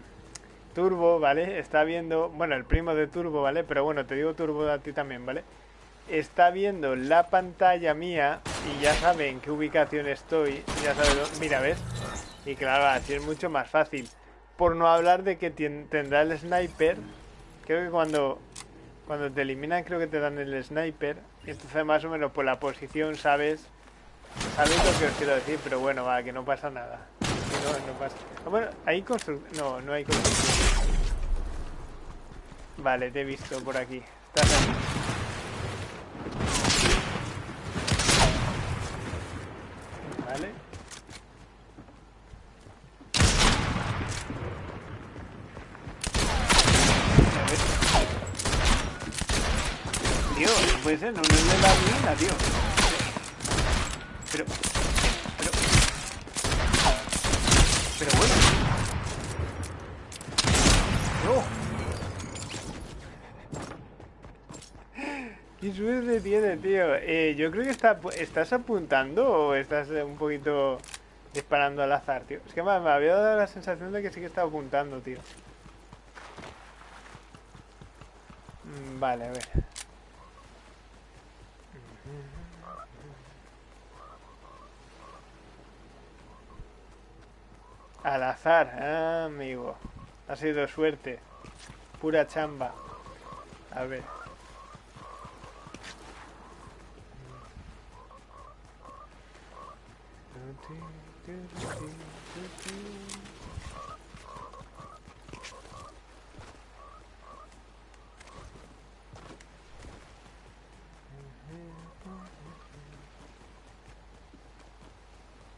Turbo, ¿vale? Está viendo... Bueno, el primo de Turbo, ¿vale? Pero bueno, te digo Turbo a ti también, ¿vale? Está viendo la pantalla mía y ya sabe en qué ubicación estoy. Ya sabe... Mira, ¿ves? Y claro, así es mucho más fácil. Por no hablar de que tendrá el sniper. Creo que cuando, cuando te eliminan creo que te dan el sniper. Y entonces más o menos por la posición sabes Sabéis lo que os quiero decir, pero bueno, va, que no pasa nada. No, no pasa. Ah, bueno, hay construcción. No, no hay construcción. Vale, te he visto por aquí. Estás aquí. Vale. Tío, no puede ser, no, no le da nada, tío. Pero... Pero... Pero bueno. No. ¿Qué suerte tiene, tío? Eh, yo creo que está, estás apuntando o estás un poquito disparando al azar, tío. Es que me, me había dado la sensación de que sí que estaba apuntando, tío. Mm, vale, a ver. Al azar, amigo. Ha sido suerte. Pura chamba. A ver.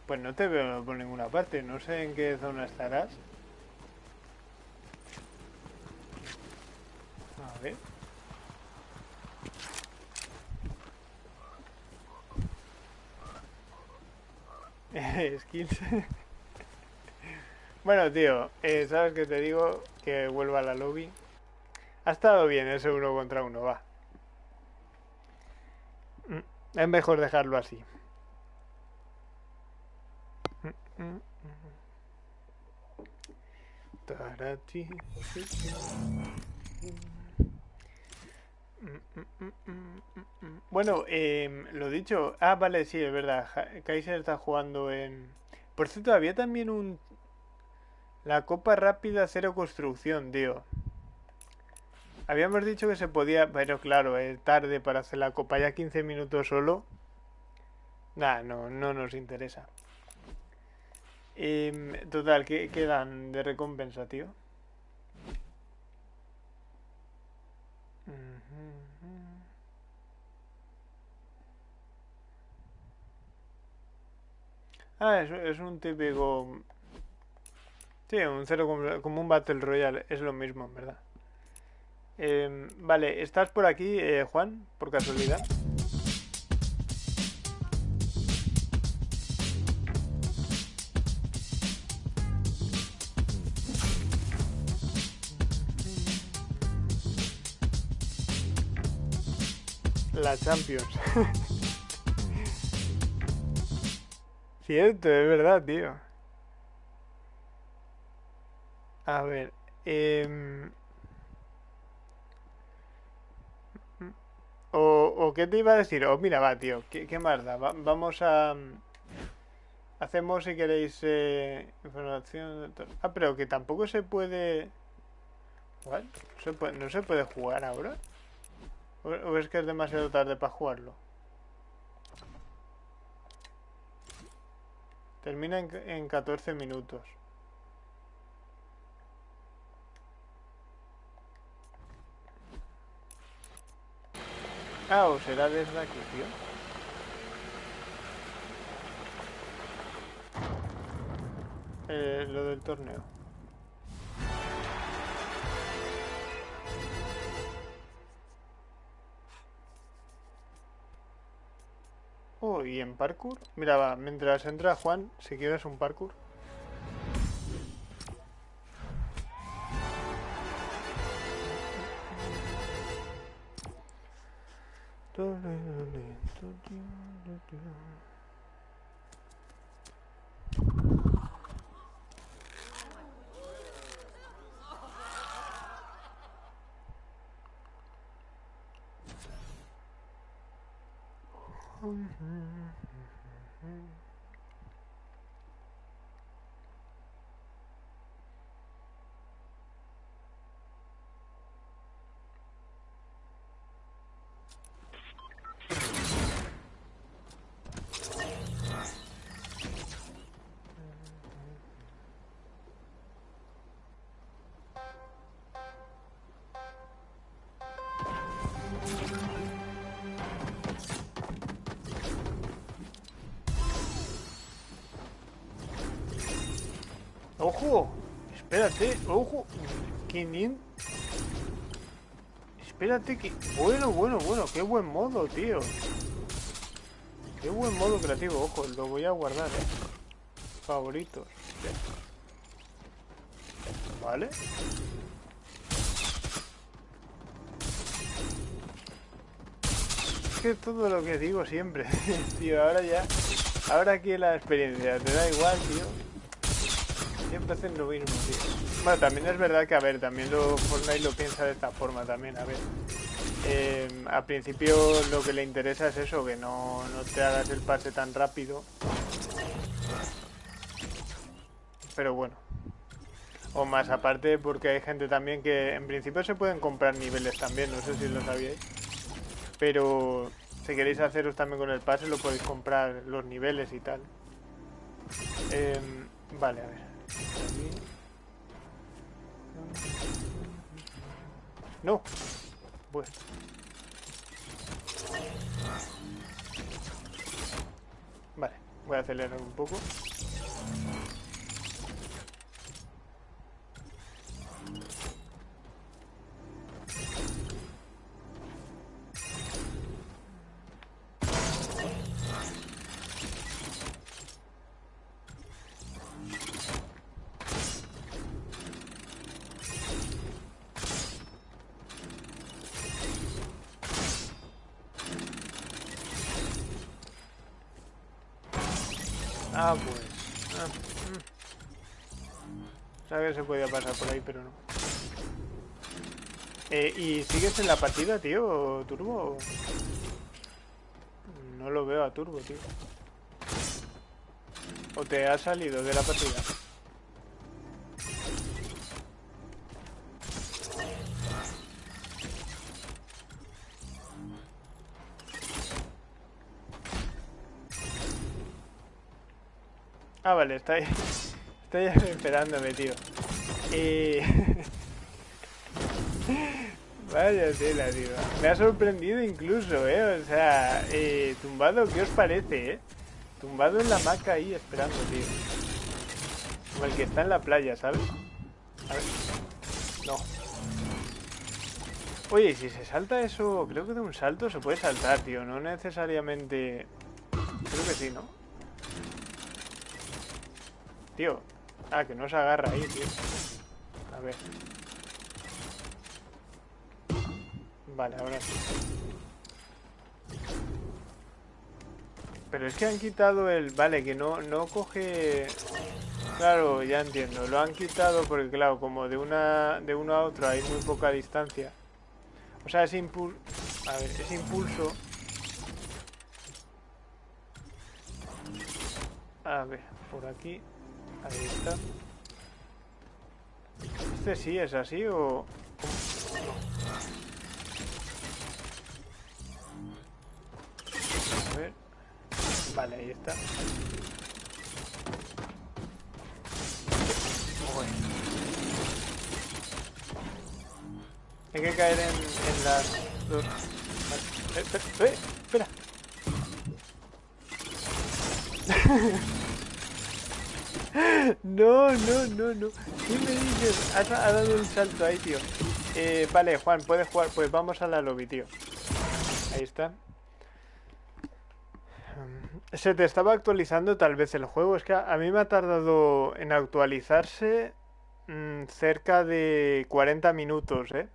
Pues no te veo por ninguna parte, no sé en qué zona estarás. A ver. [LAUGHS] Skills. [LAUGHS] bueno, tío, eh, ¿sabes qué te digo? Que vuelva a la lobby. Ha estado bien ese uno contra uno, va. Mm, es mejor dejarlo así. Bueno, eh, lo dicho. Ah, vale, sí, es verdad. Kaiser está jugando en. Por cierto, había también un. La copa rápida cero construcción, tío. Habíamos dicho que se podía. Pero claro, es tarde para hacer la copa. Ya 15 minutos solo. Nah, no, no nos interesa. Eh, total, ¿qué, ¿qué, dan de recompensa, tío? Ah, es, un típico... Sí, un cero como, un Battle Royale, es lo mismo, en verdad. Eh, vale, ¿estás por aquí, eh, Juan, por casualidad? La Champions. [LAUGHS] Cierto, es verdad, tío. A ver. Eh... O, o qué te iba a decir, o mira, va, tío, ¿qué, qué más da? Va- vamos a... Hacemos, si queréis, eh, información... Ah, pero que tampoco se puede... ¿What? ¿No se puede, ¿No se puede jugar ahora? ¿O, es que es demasiado tarde para jugarlo? Termina en, en 14 minutos. Ah, o será desde aquí, tío. Eh, lo del torneo. Oh, y en parkour. Mira, va, mientras entra Juan, si quieres un parkour. Mm-hmm. Espérate, ojo. 500. Espérate que... Bueno, bueno, bueno, qué buen modo, tío. Qué buen modo creativo, ojo, lo voy a guardar, eh. Favoritos. Vale. Es que todo lo que digo siempre, [LAUGHS] tío, ahora ya... Ahora aquí la experiencia, te da igual, tío. Hacen lo mismo. Bueno, también es verdad que, a ver, también lo Fortnite lo piensa de esta forma también, a ver. Eh, al principio lo que le interesa es eso, que no, no te hagas el pase tan rápido. Pero bueno. O más aparte porque hay gente también que en principio se pueden comprar niveles también, no sé si lo sabíais. Pero si queréis haceros también con el pase lo podéis comprar los niveles y tal. Em, vale, a ver. No. Bueno. Vale, voy a acelerar un poco. Se podía pasar por ahí, pero no. Eh, ¿Y sigues en la partida, tío, Turbo? No lo veo a Turbo, tío. ¿O te has salido de la partida? Ah, vale, está ahí. [LAUGHS] Estoy esperándome, tío. [LAUGHS] Vaya tela, tío. Me ha sorprendido incluso, ¿eh? O sea, eh, tumbado, ¿qué os parece, eh? Tumbado en la hamaca ahí esperando, tío. Como el que está en la playa, ¿sabes? A ver. No. Oye, si se salta eso, creo que de un salto se puede saltar, tío. No necesariamente... Creo que sí, ¿no? Tío. Ah, que no se agarra ahí, tío. A ver. Vale, ahora sí. Pero es que han quitado el... Vale, que no, no coge... Claro, ya entiendo. Lo han quitado porque, claro, como de una de uno a otro hay muy poca distancia. O sea, es impul... A ver, ese impulso... A ver, por aquí. Ahí está. ¿Este sí es así o...? A ver. Vale, ahí está. Hay que caer en, en las dos... Eh, espera, eh, [LAUGHS] espera. No, no, no, no. ¿Qué me dices? Ha, dado un salto ahí, tío. Eh, vale, Juan, puedes jugar. Pues vamos a la lobby, tío. Ahí está. Se te estaba actualizando tal vez el juego. Es que a, mí me ha tardado en actualizarse mm, cerca de 40 minutos, ¿eh?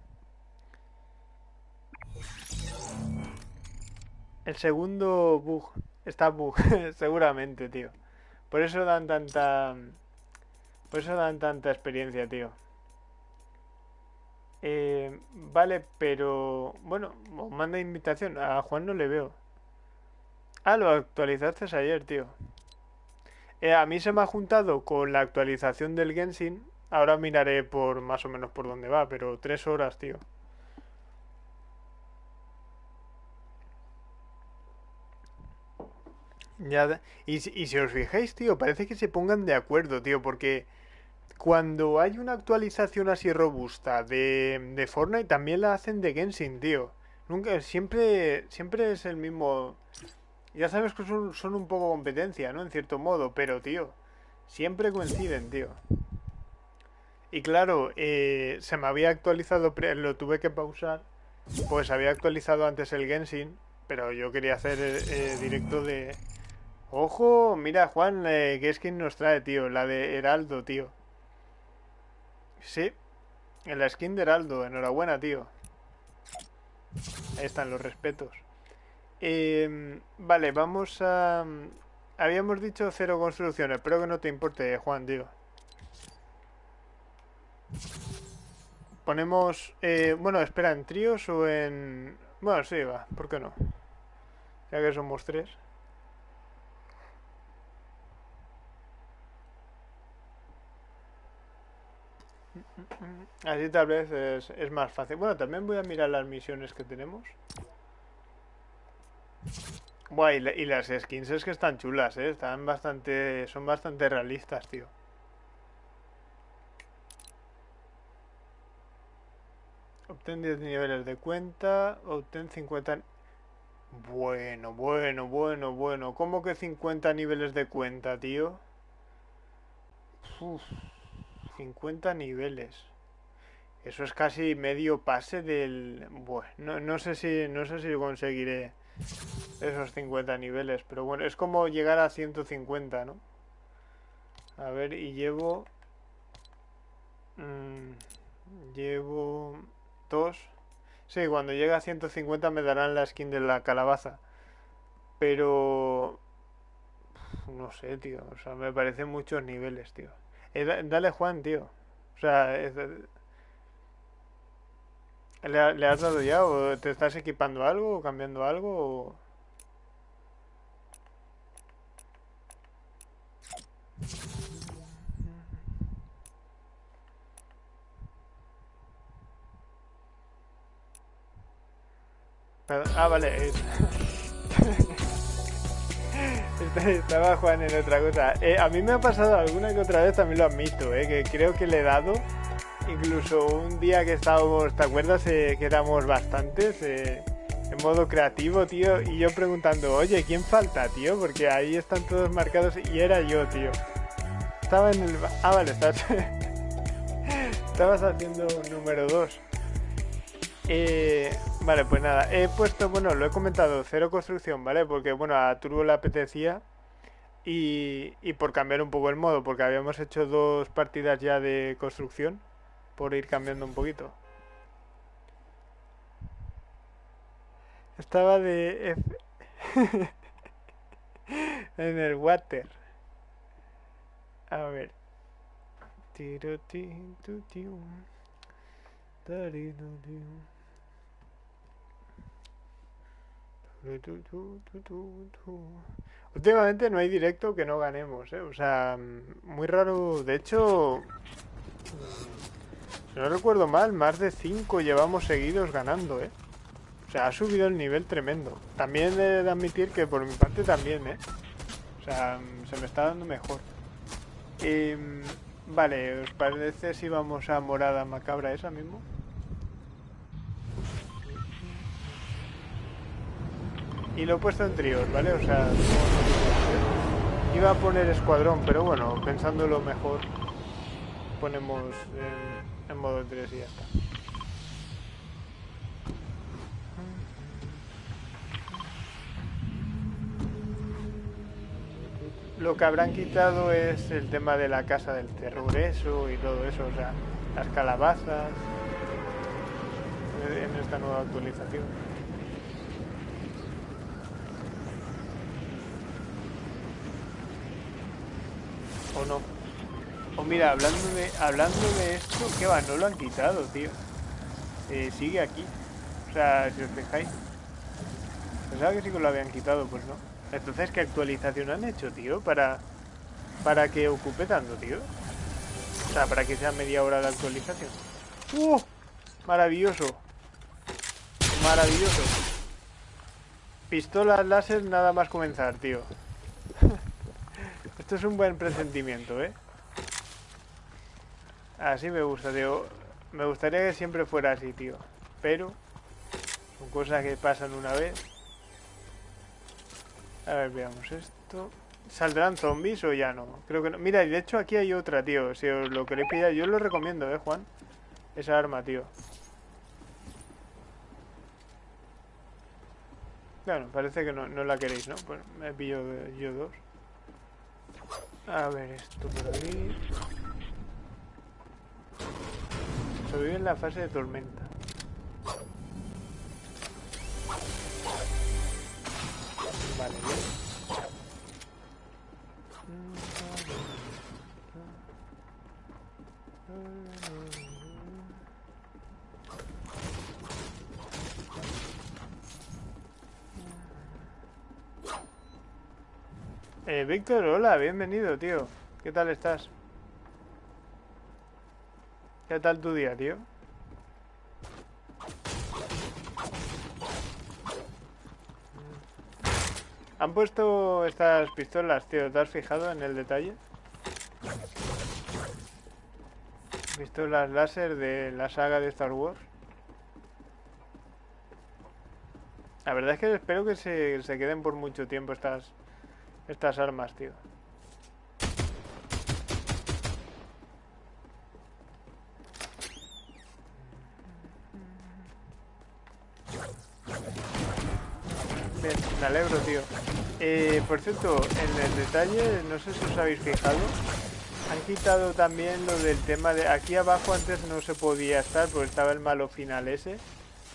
El segundo bug. Está bug, [LAUGHS] seguramente, tío. Por eso dan tanta... Por eso dan tanta experiencia, tío. Eh, vale, pero... Bueno, manda invitación. A Juan no le veo. Ah, lo actualizaste ayer, tío. Eh, a mí se me ha juntado con la actualización del Genshin. Ahora miraré por más o menos por dónde va, pero tres horas, tío. Ya, y, y si os fijáis, tío, parece que se pongan de acuerdo, tío, porque cuando hay una actualización así robusta de, de Fortnite, también la hacen de Genshin, tío. Nunca, siempre, siempre es el mismo. Ya sabes que son, son un poco competencia, ¿no? En cierto modo, pero, tío, siempre coinciden, tío. Y claro, eh, se me había actualizado, lo tuve que pausar, pues había actualizado antes el Genshin, pero yo quería hacer eh, directo de, Ojo, mira Juan, eh, qué skin nos trae, tío. La de Heraldo, tío. Sí, en la skin de Heraldo. Enhorabuena, tío. Ahí están los respetos. Em, vale, vamos a... Habíamos dicho cero construcciones. Espero que no te importe, Juan, tío. Ponemos... Eh, bueno, espera, ¿en tríos o en...? Bueno, sí, va. ¿Por qué no? Ya que somos tres. Así tal vez es, más fácil. Bueno, también voy a mirar las misiones que tenemos. Buah, y, las skins es que están chulas, ¿eh? Están bastante... Son bastante realistas, tío. Obtén 10 niveles de cuenta. Obtén 50... Bueno, bueno, bueno, bueno. ¿Cómo que 50 niveles de cuenta, tío? 50 niveles. Eso es casi medio pase del... Bueno, no, sé si, no sé si conseguiré esos 50 niveles, pero bueno, es como llegar a 150, ¿no? A ver, y llevo... Mmm, llevo... Dos. Sí, cuando llegue a 150 me darán la skin de la calabaza. Pero... No sé, tío. O sea, me parecen muchos niveles, tío. Eh, dale Juan, tío. O sea, ¿Le, has dado ya o te estás equipando algo o cambiando algo Ah, vale. [LAUGHS] Estaba Juan en otra cosa. Eh, a mí me ha pasado alguna que otra vez, también lo admito, eh, que creo que le he dado incluso un día que estábamos, ¿te acuerdas? Eh, que éramos bastantes eh, en modo creativo, tío, y yo preguntando, oye, ¿quién falta, tío? Porque ahí están todos marcados y era yo, tío. Estaba en el... Ah, vale, estás... [LAUGHS] estabas haciendo número 2. Eh, vale, pues nada, he puesto, bueno, lo he comentado, cero construcción, ¿vale? Porque, bueno, a Turbo le apetecía y, por cambiar un poco el modo, porque habíamos hecho dos partidas ya de construcción por ir cambiando un poquito. Estaba de... [LAUGHS] en el water. A ver. Últimamente no hay directo que no ganemos, ¿eh? O sea, muy raro. De hecho, no recuerdo mal, más de 5 llevamos seguidos ganando, ¿eh? O sea, ha subido el nivel tremendo. También he de admitir que por mi parte también, ¿eh? O sea, se me está dando mejor. Vale, ¿os parece si vamos a morada macabra esa mismo? Y lo he puesto en tríos, ¿vale? O sea, iba a poner escuadrón, pero bueno, pensándolo mejor, ponemos en, en modo 3 y ya está. Lo que habrán quitado es el tema de la casa del terror, eso y todo eso, o sea, las calabazas en esta nueva actualización. ¿O no? O mira, hablando de, hablando de esto, ¿qué va? No lo han quitado, tío. Eh, sigue aquí. O sea, si os fijáis. Pensaba que sí que lo habían quitado, pues no. Entonces, ¿qué actualización han hecho, tío? Para, para que ocupe tanto, tío. O sea, para que sea media hora de actualización. ¡Uh! Maravilloso. Maravilloso. Pistolas láser nada más comenzar, tío. [LAUGHS] Esto es un buen presentimiento, ¿eh? Así me gusta, tío. Me gustaría que siempre fuera así, tío. Pero son cosas que pasan una vez. A ver, veamos esto. ¿Saldrán zombies o ya no? Creo que no. Mira, de hecho aquí hay otra, tío. Si os lo queréis pillar, yo lo recomiendo, ¿eh, Juan? Esa arma, tío. Bueno, parece que no, no la queréis, ¿no? Pues me pillo yo dos. A ver, esto por ahí. Sobrevive en la fase de tormenta. Vale, bien. Eh, Víctor, hola, bienvenido, tío. ¿Qué tal estás? ¿Qué tal tu día, tío? Han puesto estas pistolas, tío. ¿Te has fijado en el detalle? Pistolas láser de la saga de Star Wars. La verdad es que espero que se, se queden por mucho tiempo estas, estas armas, tío. Me alegro, tío. Eh, por cierto, en el detalle, no sé si os habéis fijado, han quitado también lo del tema de... Aquí abajo antes no se podía estar porque estaba el malo final ese.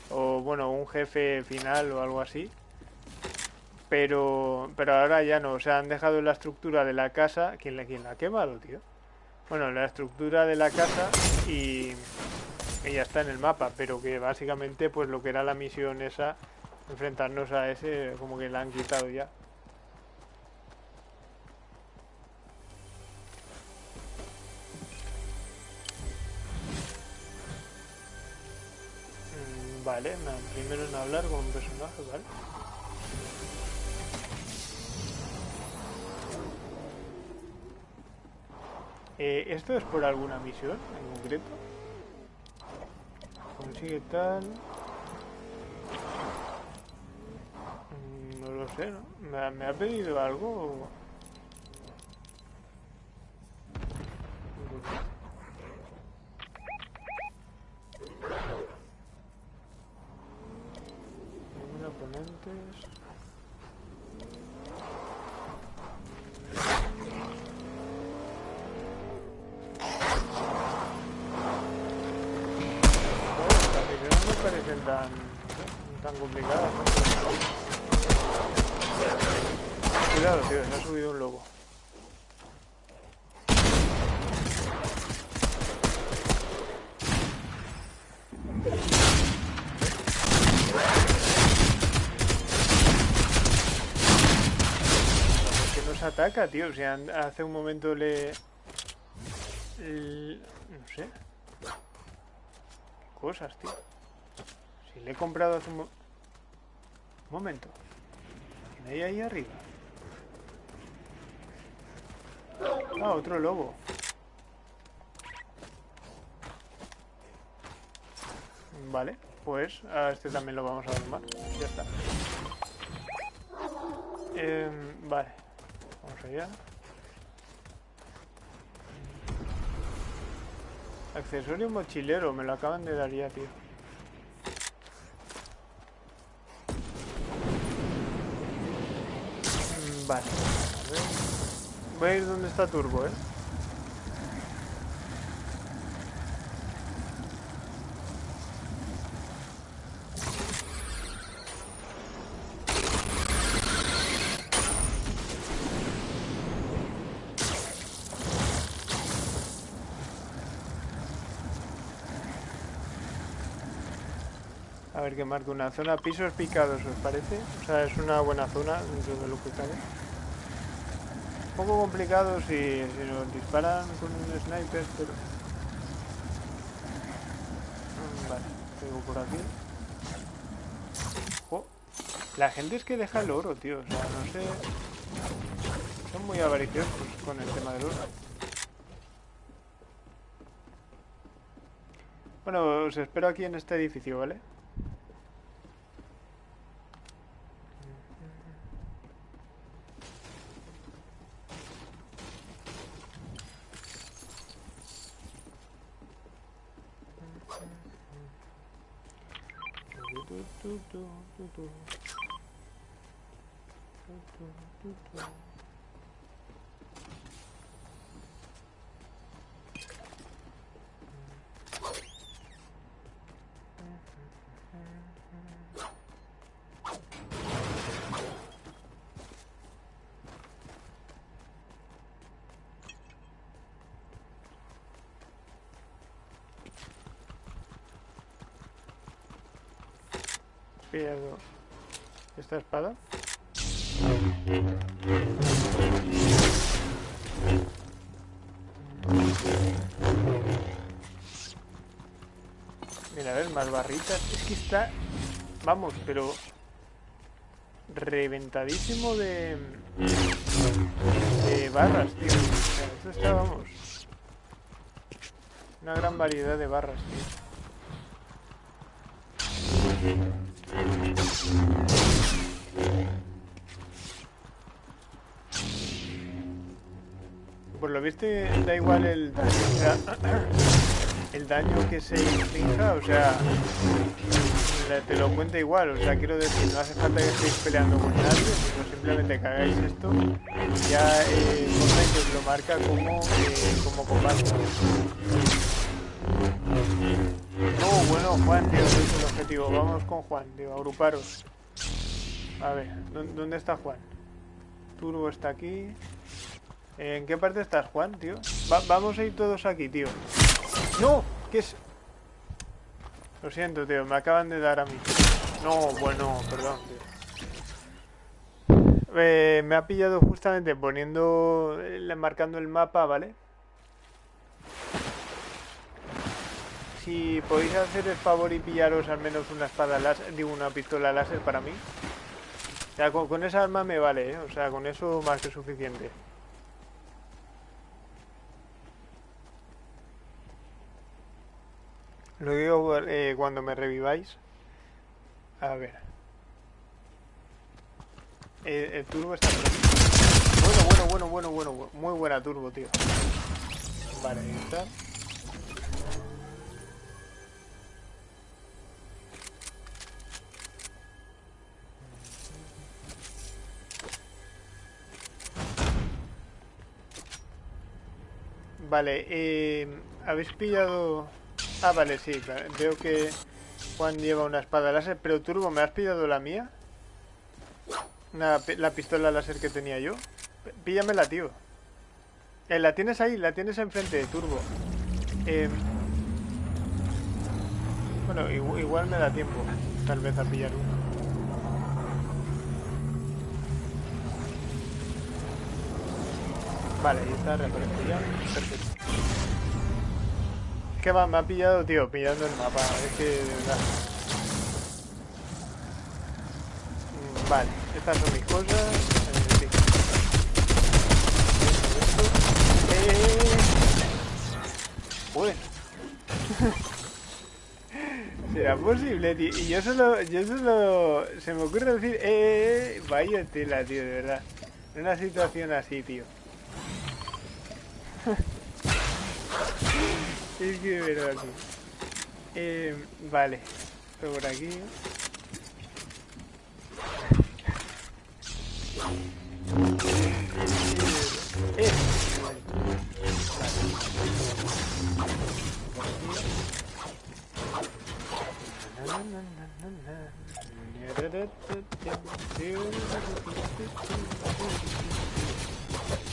O bueno, un jefe final o algo así pero pero ahora ya no, o sea, han dejado la estructura de la casa, ¿quién, quién la ha quemado, tío? Bueno, la estructura de la casa y, y ya está en el mapa, pero que básicamente pues lo que era la misión esa, enfrentarnos a ese, como que la han quitado ya. Mm, vale, primero en hablar con un personaje, ¿vale? Eh, ¿Esto es por alguna misión en concreto? Consigue tal... Mm, no lo sé, ¿no? ¿Me, me ha pedido algo? Tío. O sea, hace un momento le... No sé. Cosas, tío. Si le he comprado hace un... Un momento. ¿Quién ahí arriba? Ah, otro lobo. Vale, pues a este también lo vamos a domar. Ya está. Eh, vale. Accesorio mochilero, me lo acaban de dar ya, tío. Vale. A ver. Voy a ir donde está Turbo, ¿eh? Ver que marca una zona pisos picados, ¿os parece? O sea, es una buena zona dentro de lo que cabe. Un poco complicado si, nos disparan con un sniper, pero... Mm, Vale, tengo por aquí. La gente es que deja el oro, tío. O sea, no sé... Son muy avariciosos con el tema del oro. Bueno, os espero aquí en este edificio, ¿vale? ドドドドドドドド Esta espada. Mira, a ver, más barritas. Es que está... Vamos, pero... Reventadísimo de... De barras, tío. O está, vamos... Una gran variedad de barras, tío. Por lo visto da igual el daño, el daño que se infrinja, o sea, te lo cuenta igual, o sea, quiero decir, no hace falta que estéis peleando con nadie, sino simplemente que hagáis esto, ya eh, os lo marca como, eh, como combate. No, bueno, Juan, tío, es el objetivo, vamos con Juan, tío, agruparos. A ver, ¿dó- ¿dónde está Juan? Turbo está aquí. ¿En qué parte estás, Juan, tío? Va- vamos a ir todos aquí, tío. ¡No! ¿Qué es? Lo siento, tío, me acaban de dar a mí. No, bueno, perdón, tío. Eh, me ha pillado justamente poniendo, eh, marcando el mapa, ¿vale? Si podéis hacer el favor y pillaros al menos una espada láser, digo, una pistola láser para mí. O sea, con, esa arma me vale, ¿eh? O sea, con eso más que suficiente. Lo digo eh, cuando me reviváis. A ver. Eh, el turbo está. Bueno, bueno, bueno, bueno, bueno, bu- Muy buena turbo, tío. Vale, ahí está. Vale, eh, habéis pillado... Ah, vale, sí, veo que Juan lleva una espada láser, pero Turbo, ¿me has pillado la mía? La pistola láser que tenía yo. Píllamela, tío. Eh, la tienes ahí, la tienes enfrente, Turbo. Eh, bueno, igu- igual me da tiempo, tal vez, a pillar uno. Vale, ahí está, reaparece ya. Perfecto. Que me ha pillado, tío, pillando el mapa. Es que, de verdad. Vale, estas son mis cosas. Eh, eh. [LAUGHS] ¿Será posible, tío? Y yo solo, yo solo, se me ocurre decir, eh, eh, eh vaya tela, tío, de verdad. En una situación así, tío. Es que verdad, tío. Eh, vale, por aquí.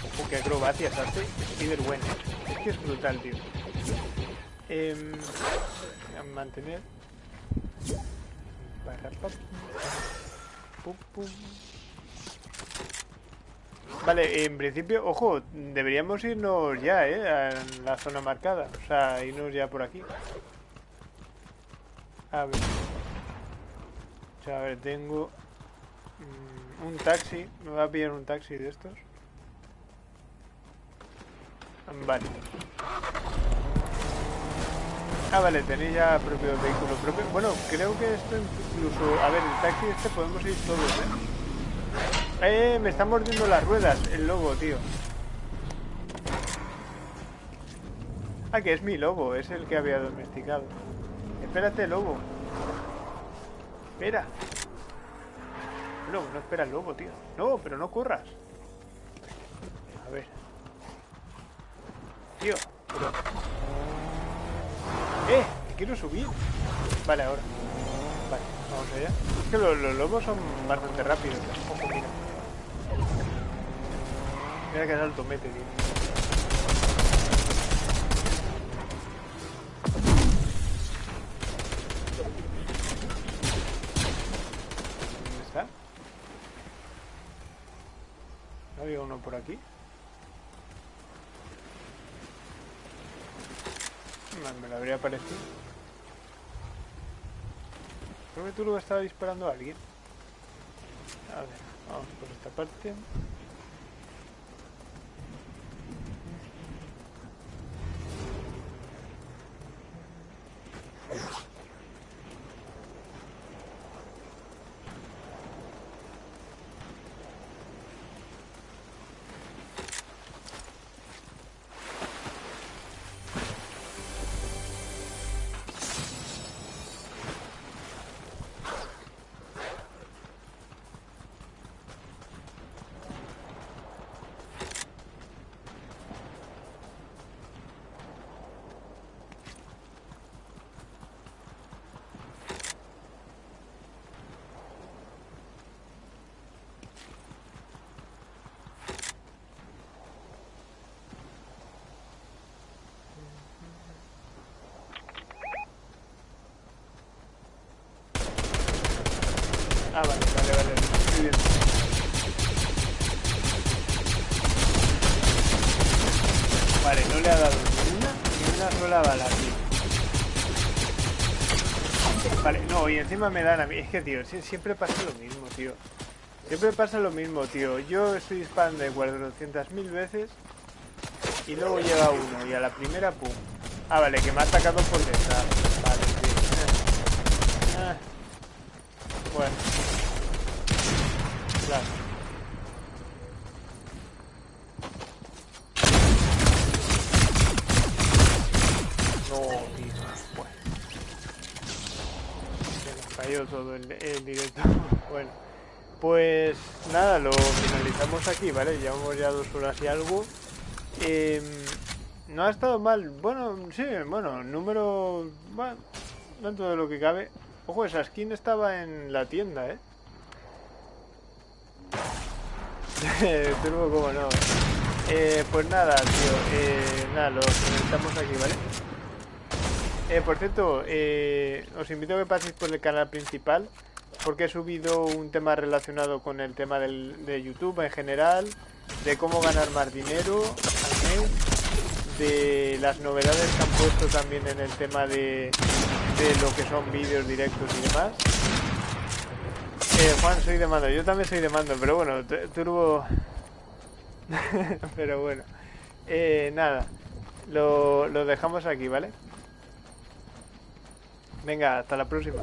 Ojo, qué acrobacias hace Spider-Wen. Es que es brutal, tío. Eh, mantener. Vale, en principio, ojo, deberíamos irnos ya, ¿eh? A la zona marcada. O sea, irnos ya por aquí. A ver. A ver, tengo mm, un taxi. Me va a pillar un taxi de estos. Vale. Ah, vale, tenéis ya propio vehículo propio. Bueno, creo que esto incluso... A ver, el taxi este podemos ir todos, ¿eh? Eh, me están mordiendo las ruedas el lobo, tío. Ah, que es mi lobo, es el que había domesticado. Espérate, lobo. Espera. No, no espera el lobo, tío. No, pero no corras. A ver. Tío. ¡Eh! quiero subir. Vale, ahora. Vale, vamos allá. Es que los, lobos son bastante rápidos. Ojo, mira. Mira que salto mete, tío. había uno por aquí? Me lo habría parecido. Creo que tú lo estaba disparando a alguien. A ver, vamos por esta parte. Ah, vale, vale, vale. Muy bien. Vale, no le ha dado ni una ni una sola bala, tío. Vale, no, y encima me dan a mí. Es que, tío, siempre pasa lo mismo, tío. Siempre pasa lo mismo, tío. Yo estoy disparando de 400.000 veces y luego llega uno y a la primera, pum. Ah, vale, que me ha atacado por detrás. Vale, tío. Ah. Bueno. Claro. No, tío. Bueno. Se nos cayó todo el, el directo. [LAUGHS] bueno. Pues nada, lo finalizamos aquí, ¿vale? Llevamos ya dos horas y algo. Eh, no ha estado mal. Bueno, sí, bueno, número... Bueno, dentro de lo que cabe. Ojo, esa skin estaba en la tienda, ¿eh? [LAUGHS] Turbo como no. Eh, pues nada, tío. Eh, nada, lo estamos aquí, ¿vale? Eh, por cierto, os invito a que paséis por el canal principal porque he subido un tema relacionado con el tema del, de YouTube en general de cómo ganar más dinero de las novedades que han puesto también en el tema de, de lo que son vídeos directos y demás. Eh, Juan, soy de mando. Yo también soy de mando, pero bueno, turbo... [LAUGHS] pero bueno. Eh, nada, lo, lo dejamos aquí, ¿vale? Venga, hasta la próxima.